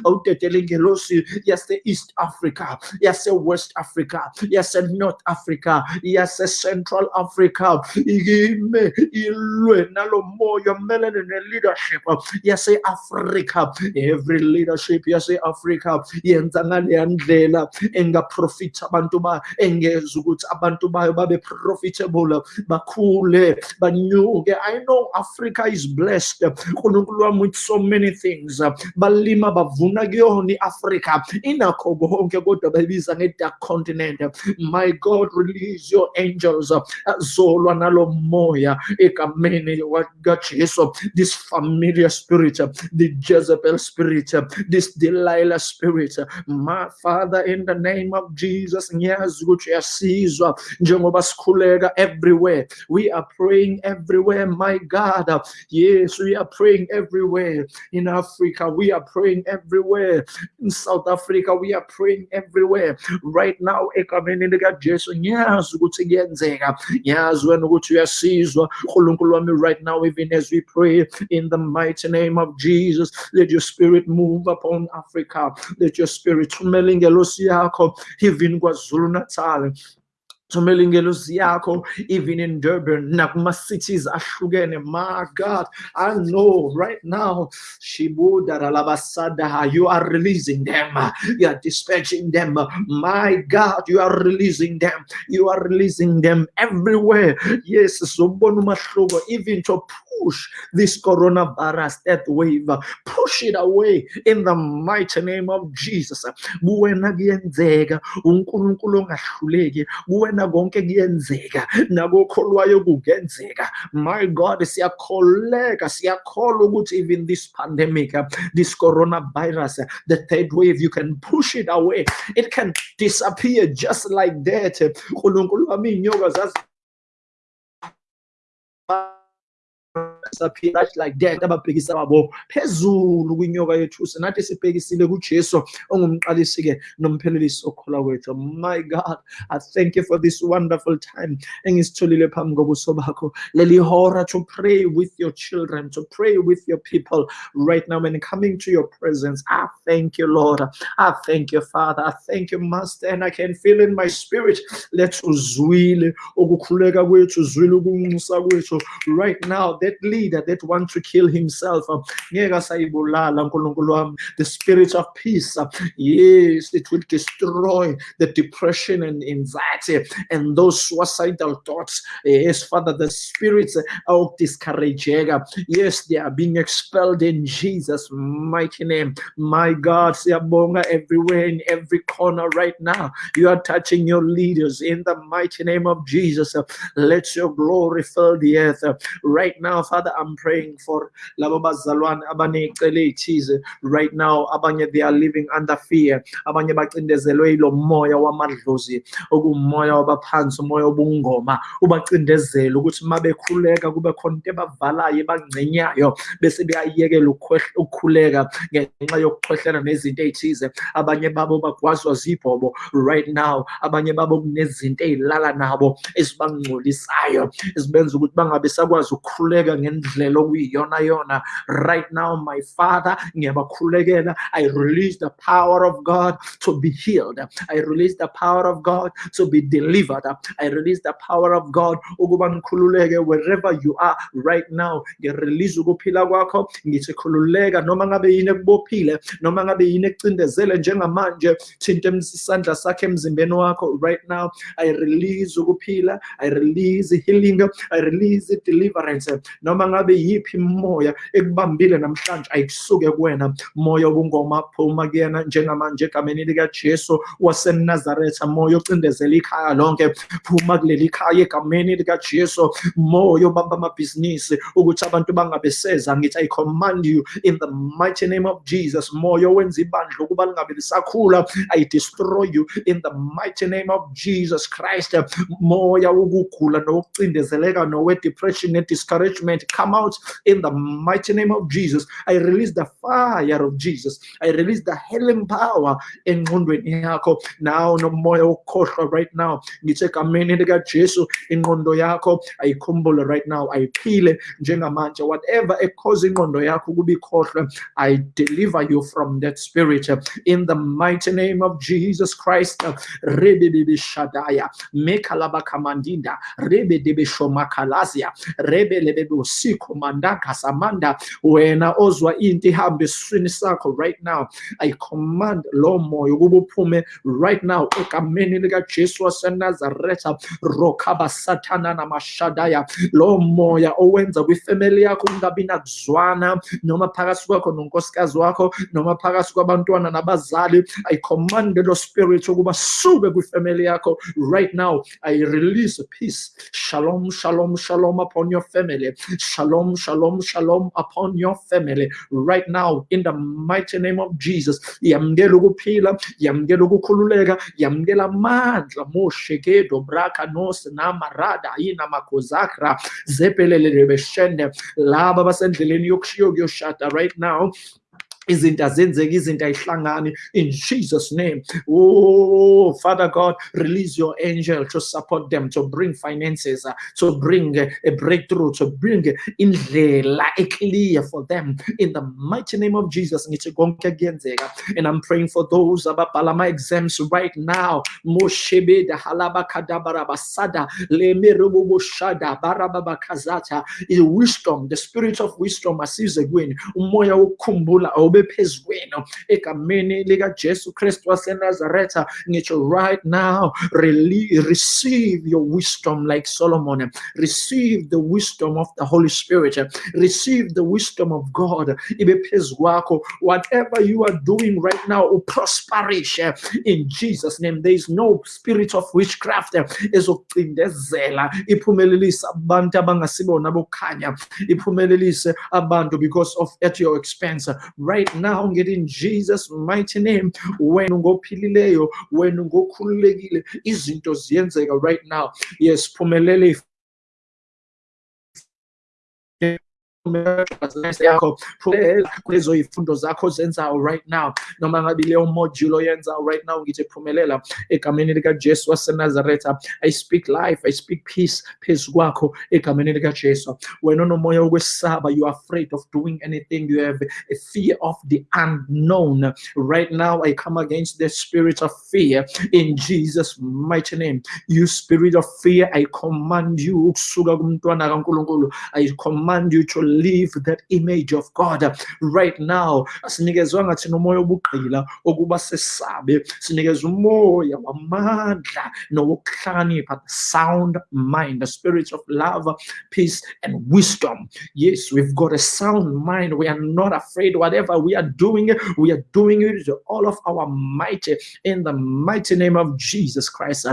awudedele oh, ingelosi yase-east africa. Yase-west africa. Yase-north africa. Yase-central africa. Ime ilwe nalo moya melene ne-leadership yase-afrika every leadership yase-afrika yenza ngaleya ndlela engaprofitha abantu bayo engeza ukuthi abantu bayo babe profitable bakhule banyuke i know africa is blessed. Unkulunkulu wami with so many things balima bavuna kuyona i-afrika inakho konke kodwa bayibiza nge-dark continent. My god release your angels. Azolwa nalo moya egameni kajesu. This familiar spirit the jezebel spirit this delilah spirit. My father in the name of jesus ngiyazi ukuthi uyasizwa njengoba sikhuleka everywhere. We are praying everywhere my god. Yes we are praying everywhere in africa we are praying everywhere. In south africa we are praying everywhere. Right now egameni likajesu ngiyazi ukuthi kuyenzeka. Ngiyazi wena ukuthi uyasizwa. Nkulunkulu wami right now even as we pray in the mighty name of jesus let your spirit move upon africa. Let your spirit thumela ingelosi yakho even kwazulu natal even in durban nakuma-cities ahlukene my god i know right now you are releasing them. You are dispatching them. My god you are releasing them. You are releasing them everywhere. Yes sobona umahluko even to push this coronavirus that wave. Push it away in the mighty name of jesus konke kuyenzeka nakokholwayo kungenzeka. My god siyakholeka siyakholwa ukuthi even this pandemic uh, this coronavirus uh, the third wave you can push it away. It can disappear just like that. Unkulunkulu wami iy'nyoka zazi saphila like that ababhekisa babo. Phezulu kwinyoka nathi sibhekisile kujesu ongumqalisi-ke nomphelelisi kwethu. My god i thank you for this wonderful time engisitholile phambi kobuso bakho. Leli hora to pray with your children to pray with your people. Right now and coming to your presence i thank you lord. I thank you father. I thank you master and i can feel in my spirit let uzwile ukukhuleka kwethu uzwile ukunxusa kwethu. Right now that lead leader that wants to kill himself. The spirit of peace, yes, it will destroy the depression and anxiety and those suicidal thoughts. Yes, Father, the spirits of discouraging, yes, they are being expelled in Jesus' mighty name. My God, Siabonga everywhere in every corner right now. You are touching your leaders in the mighty name of Jesus. Let your glory fill the earth. Right now, Father, I'm praying for Lababazalwan Abane Kele Tiz right now. Abanye, they are living under fear. Abanye bacindezelwe ilo moya wamadlozi okumoya wabaphansi umoya obungoma ubacindezele ukuthi uma bekhuleka kube khona into ebavalayo ebangcenyayo bese beyayekela ukukhuleka ngenxa yokukhwehlela nezinto ey'thize abanye babo bagwazwa zibhobo right now abanye babo kunezinto ey'lala nabo ezibangcolisayo ezibenza ukuthi bangabe sakwazi ngendlela okuyiyonayona right now my father i release the power of god to be healed. I release the power of god to be delivered. I release the power of god wherever you are right now. Ngirelease ukuphila kwakho. Ngithi khululeka noma noma ngabe yini ekucindezele njengamanje thinta isandla sakhe emzimbeni wakho right now. I release ukuphila. I release healing. I release deliverance. Noma ngabe yiphi moya ekubambile namhlanje ayikusuke kuwena. Moya obungoma kuyena njengamanje egameni likajesu wasenazaretha. Moya ocindezela ikhaya lonke phuma kuleli khaya egameni likajesu. Moya obamba amabhizinisi ukuthi abantu bangabeseza ngithi i command you in the mighty name of jesus. Moya owenza ibandla ukuba lingabe lisakhula i destroy you in the mighty name of jesus christ. Moya wokugula nokucindezeleka nowe-depression ne-discouragement come out in the mighty name of jesus. I release the fire of jesus. I release the healing power engqondweni yakho now nomoya oh, wokukhohlwa right now. Ngithi egameni likajesu ingqondo yakho ayikhumbule right now. Ayiphile njengamanje whatever ekhoza ingqondo yakho ukuba ikhohlwe i deliver you from that spirit. In the mighty name of jesus christ. Rebebebe shadaya mekalaba kamandinda. Rebedebe shomakalazia rebelebebe usikho mandaka samanda wena ozwa into ihambe esiswini sakho right now. I command lo moya ukuba uphume right now egameni likajesu wasenazaretha rokhaba sathana namashadaya lo moya owenza kwifemeli yakho kungabi nakuzwana noma phakathi kwakho nonkosikazi wakho noma phakathi kwabantwana nabazali. I command lo spirit ukuba suke kwifemeli yakho right now. I release peace. Shalom shalom shalom upon your family shalom shalom shalom upon your family right now in the mighty name of jesus. Yamukela ukuphila yamukela ukukhululeka yamukela amandla moshekedo braka nos namarada ina makozakra zepelelele beshende laba basendleleni yokushiya kuyoshada right now izinto azenzeki izinto ayihlangani. In jesus name. Oh father god release your angel to support them to bring finances uh, to bring uh, a breakthrough to bring in indlela clear for them. In the mighty name of jesus and i'm praying for those ababhala ama-exams right now. Moshebeda halabakadabarabasada lemeroboboshada barababakazata. Wisdom the spirit of wisdom asize kwini umoya phezu kwenu egameni likajesu kristu wasenazaretha ngitsho right now rele- receive your wisdom like solomon. Receive the wisdom of the holy spirit. Receive the wisdom of god. Ibe phezu kwakho. Whatever you are doing right now uprosperish in jesus name there is no spirit of witchcraft ezokucindezela iphumelelise abantu abangasibona bokukhanya iphumelelise abantu because of at your expense. Right now get in jesus mighty name when wena ngophilileyo wena ngokhululekile izinto ziyenzeka right now. Yes phumelele yakho kulezo oh, yifundo zakho zenzayo right now noma ngabe leyo module oyenzayo right now ngithi phumelela egameni likajesu wasenazaretha i speak life i speak peace phezu kwakho egameni likajesu wena onomoya wokwesaba you are afraid of doing anything you have a fear of the unknown. Right now i come against the spirit of fear in jesus mighty name. You spirit of fear i command you ukusuka kumntwana kankulunkulu i command you to believe that image of God. Right now sinikezwanga thina umoya obugqila okuba sesabe sinikezwa umoya wamandla nowokuhlakanipha sound mind the spirit of love peace and wisdom. Yes we've got a sound mind. We are not afraid. Whatever we are doing we are doing it with all of our might. In the mighty name of Jesus Christ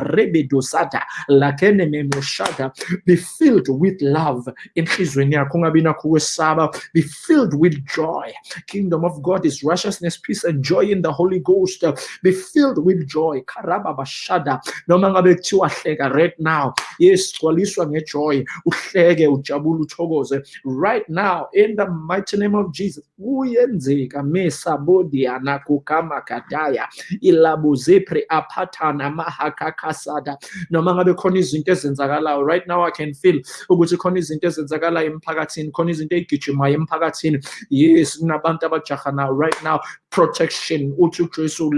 be filled with love enhlizweni yakho nakho ukwesaba be filled with joy. Kingdom of God is righteousness peace and joy in the Holy Ghost. Be filled with joy. Karaba bashada. Noma ngabe kuthiwa hleka right now. Yes gcwaliswa ngejoy uhleke ujabule uthokoze. Right now in the mighty name of Jesus kuyenzeka mesabodi anakukama kadaya ilabuzepre aphathana mahakakasada noma ngabe khona izinto ezenzakalayo right now i can feel ukuthi khona izinto ezenzakalayo emphakathini. Khona izinto ezigijimayo emphakathini yes kunabantu abajaha now right now protection. Uthi ujesu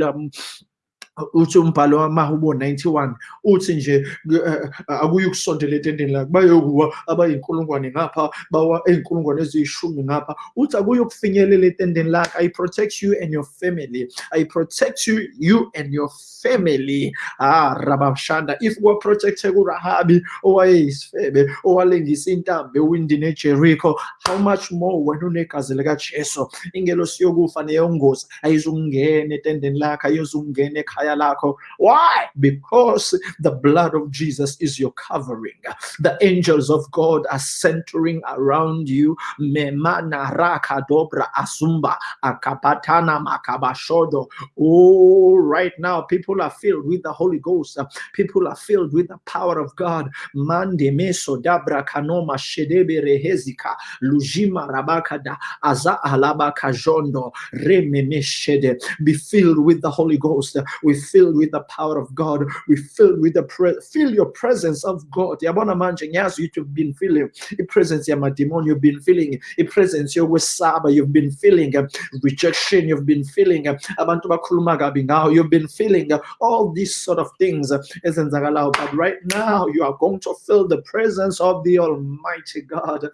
uthi umbhalo wamahubo 91 uthi nje akuye ukusondela etendeni lakhe bayokuwa abayinkulungwane ngapha bawa eyinkulungwane eziyishumi ngapha. Uthi akuye ukufinyelela etendeni lakhe i protect you and your family. I protect you you and your family. Ah rabashanda if wa protected kurahabi owayeyisifebe owalengisa intambo ewindini eJericho how much more wena unegazi lika Jesu ingelosi yokufa neyongozi ayizungena etendeni lakhe ayizungena ekhaya why? Because the blood of Jesus is your covering. The angels of God are centering around you. Oh right now people are filled with the Holy Ghost. People are filled with the power of God. Mande meso dabra kanoma shedebe rehezika. Lujima rabakada aza jondo rememeshede be filled with the Holy Ghost. We filled with the power of God. We filled with the feel your presence of God. Yabona manje ngiyazi ukuthi you've been feeling i-presence yamademon you've been feeling i-presence yokwesaba you've been feeling rejection you've been feeling abantu bakhuluma kabi ngawo you've been feeling all these sort of things but right now you are going to feel the presence of the almighty God.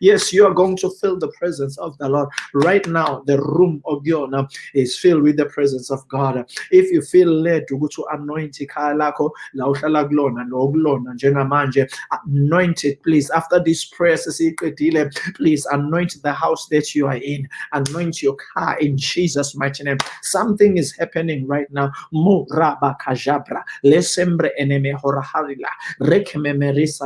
Yes you are going to feel the presence of the Lord. Right now the room of your is filled with the presence of God. If you feel led ukuthi anoint ikhaya lakho la uhlala kulona nokulona njengamanje anoint it please. After this prayer sesiyiqedile please anoint the house that you are in. Anoint your car in Jesus mighty name. Something is happening right now. Muraba kajabra. Lesembre eneme horaharila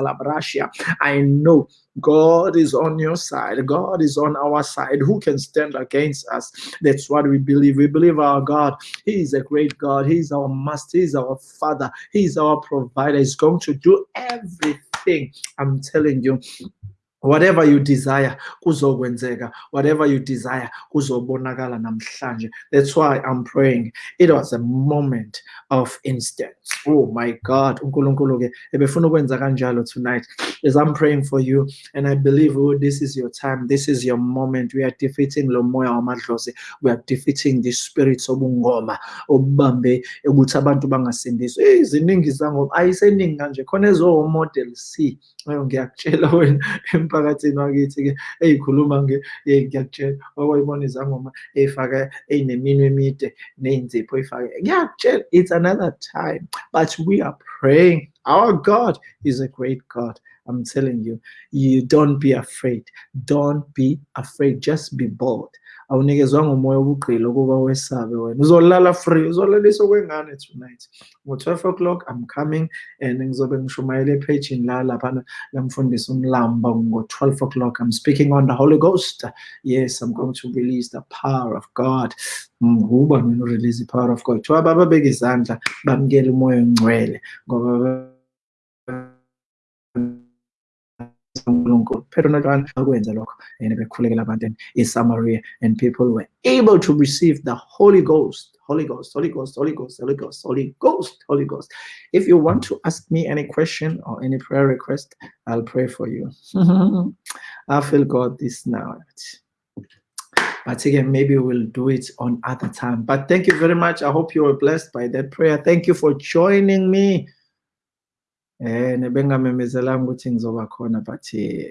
labrashia i know God is on your side. God is on our side. Who can stand against us? That's what we believe. We believe our God. He is a great God. He is our master. He is our father. He is our provider. He's going to do everything. I'm telling you. Whatever you desire kuzokwenzeka. Whatever you desire kuzobonakala namhlanje. That's why i'm praying. It was a moment of instance. Oh my god unkulunkulu ke ebefuna ukwenza kanjalo tonight. As i'm praying for you and i believe oh this is your time. This is your moment. We are defeating lo moya wamadlozi. We are defeating the spirits obungoma obubambe ukuthi abantu bangasindiswa. Eh ziningi zangoma. Ayiseningi kanje. Khona ezo model C. Ngiyakutshela wena emphakathini wakithi-ke ey'khuluma ngiyakutshela okwayibona izangoma ey'faka ey'neminwe emide ney'nzipho ey'fake ngiyakutshela it's another time but we are praying. Our god is a great god. I'm telling you you don't be afraid. Don't be afraid. Just be bold obugqila ukuba wesabe wena. Uzolala free uzolaliswa kwengane tonight. Ngo-12 o'clock i'm coming and ngizobe ngishumayela ephejini la lamfundisa umlamba. Ngo-12 o'clock i'm speaking on the holy ghost. Yes i'm going to release the power of god. Mm, Mina urelease the power of god? Thiwa izandla bamukele umoya ongcwele ngoba uNkulunkulu phela uNatwana akwenza lokho and bekhulekela abantu eSamaria and people were able to receive the Holy Ghost Holy Ghost Holy Ghost Holy Ghost Holy Ghost Holy Ghost Holy Ghost. If you want to ask me any question or any prayer request I'll pray for you. I feel God this now but again maybe we'll do it on other time. But thank you very much. I hope you were blessed by that prayer. Thank you for joining me eh nebengamemezelanga ukuthi ngizoba khona but eh,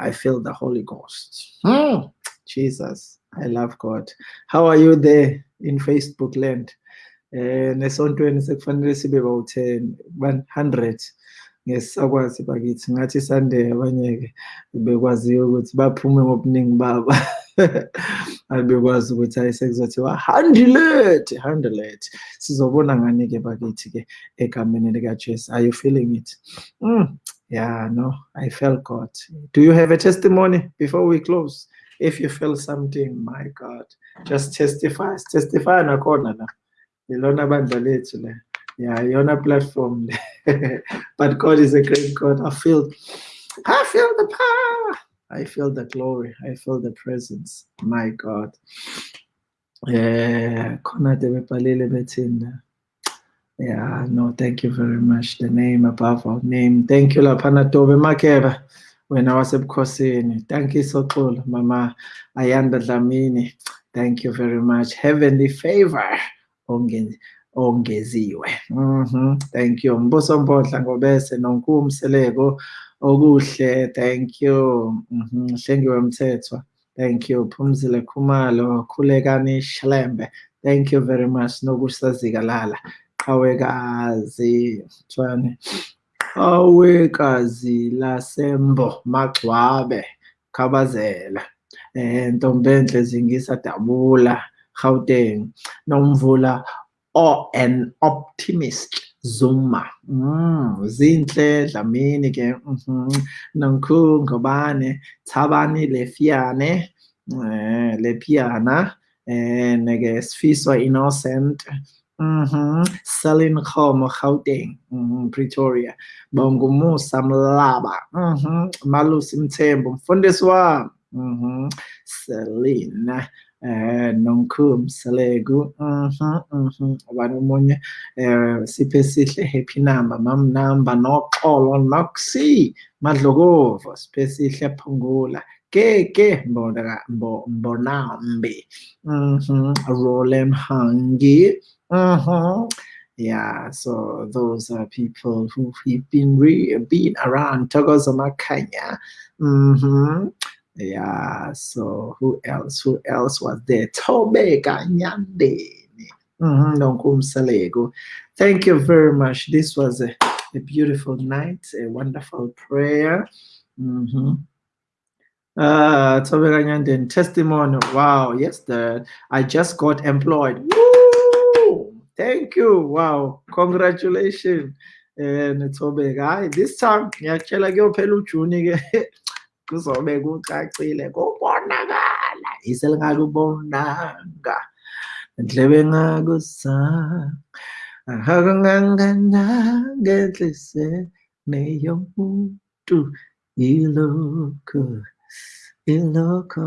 I feel the Holy Ghost. Hmm. Jesus, I love God. How are you there in Facebook land? Eh nesontweni sekufanele sibe bawu-10 100 ngesakwazi bakithi ngathi Sunday abanye ke bekwaziyo ukuthi baphume ngobuningi babo ukuthi hayi sekuzothiwa handle it! Handle it! Sizobona ngani ke bakithi ke egameni likajesu? Are you feeling it? Mm. yeah no i felt god. Do you have a testimony before we close? If you feel something my god just testify testify nakhona la. Ilona bandla lethu le. Yeah iyona platform but god is a great god. I feel i feel the power I feel the glory. I feel the presence. My God. Bethina. Yeah, no, thank you very much. The name above all name. Thank you laphana Tobe Makeba wena wasebukhosini. Thank you so cool, Mama Ayanda Dlamini. Thank you very much. Heavenly favor. Onge ongeziwe. Mhm. Thank you. Mbuso Mbodla ngobese nonkumseleko okuhle thank you. Mhm hlengiwe mthethwa thank you. Phumzile khumalo khulekani shlembe thank you very much nokusazikalala qhawekazi thwane qhawekazi lasembo magcwabe khabazela. Eh ntombenhle zingisa dabula Gauteng. Nomvula oh an optimist. Zuma. Mm, zinhle Dlamini-ke mm -hmm. nomkhungubane Thabani Lefiane eh, Lepiana eh, neke sifiswa Innocent mm -hmm. Selin Khomo Gauteng mm -hmm. Pretoria Bongumusa Mlaba mm -hmm. Malusi Mthembu mfundisi wami mm -hmm. Eh nonkhum selegu mhm mhm ubani omunye eh siphe sihle happy number mam number noxolo noxi madlokovo siphe sihle phungula. Ke ke mbona mbonambi. Mhm rolem hangi. Mhm yeah so those are people who have been re been around Togozo Makanya mhm yeah, so who else? Who else was there? Tobe Kanyandeni. Mm-hmm. Thank you very much. This was a, a beautiful night, a wonderful prayer. Mm-hmm. Uh, Tobe Kanyandeni testimony. Wow, yes, the I just got employed. Woo! Thank you. Wow, congratulations. And Tobe, this time, kuzobe kucacile kubonakala iselingakubonanga. Ndlebe ngakuzanga akangangananga enhlisiyweni yomuntu ilokho ilokho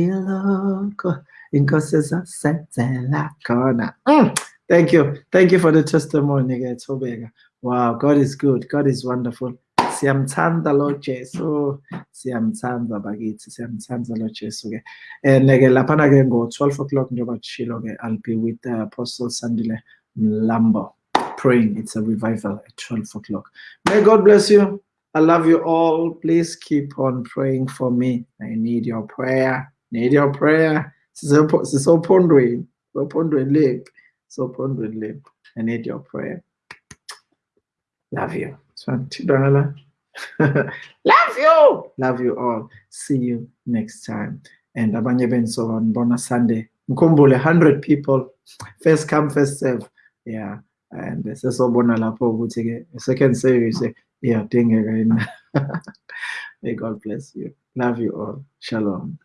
ilokho. Inkosi ezasenzela khona. Mm. thank you. Thank you for the testimony ke thobeka wow god is good. God is wonderful siyamthanda lo Jesu. Siyamthanda bakithi siyamthanda lo Jesu ke and ke laphana ke ngo 12 o'clock njengoba kushilo ke I'll be with uh, Apostle Sandile Mlambo praying. It's a revival at 12 o'clock. May God bless you. I love you all. Please keep on praying for me. I need your prayer. Need your prayer. Sisophondweni. Sophondweni lempi sophondweni lempi I need your prayer. Love you. Santidala. Love you. Love you all. See you next time. And abanye benso ngibona Sunday. Mkhumbule 100 people. First come, first serve. Yeah. And sesobona lapho ukuthi ke second service iyadingeka yini. May God bless you. Love you all. Shalom.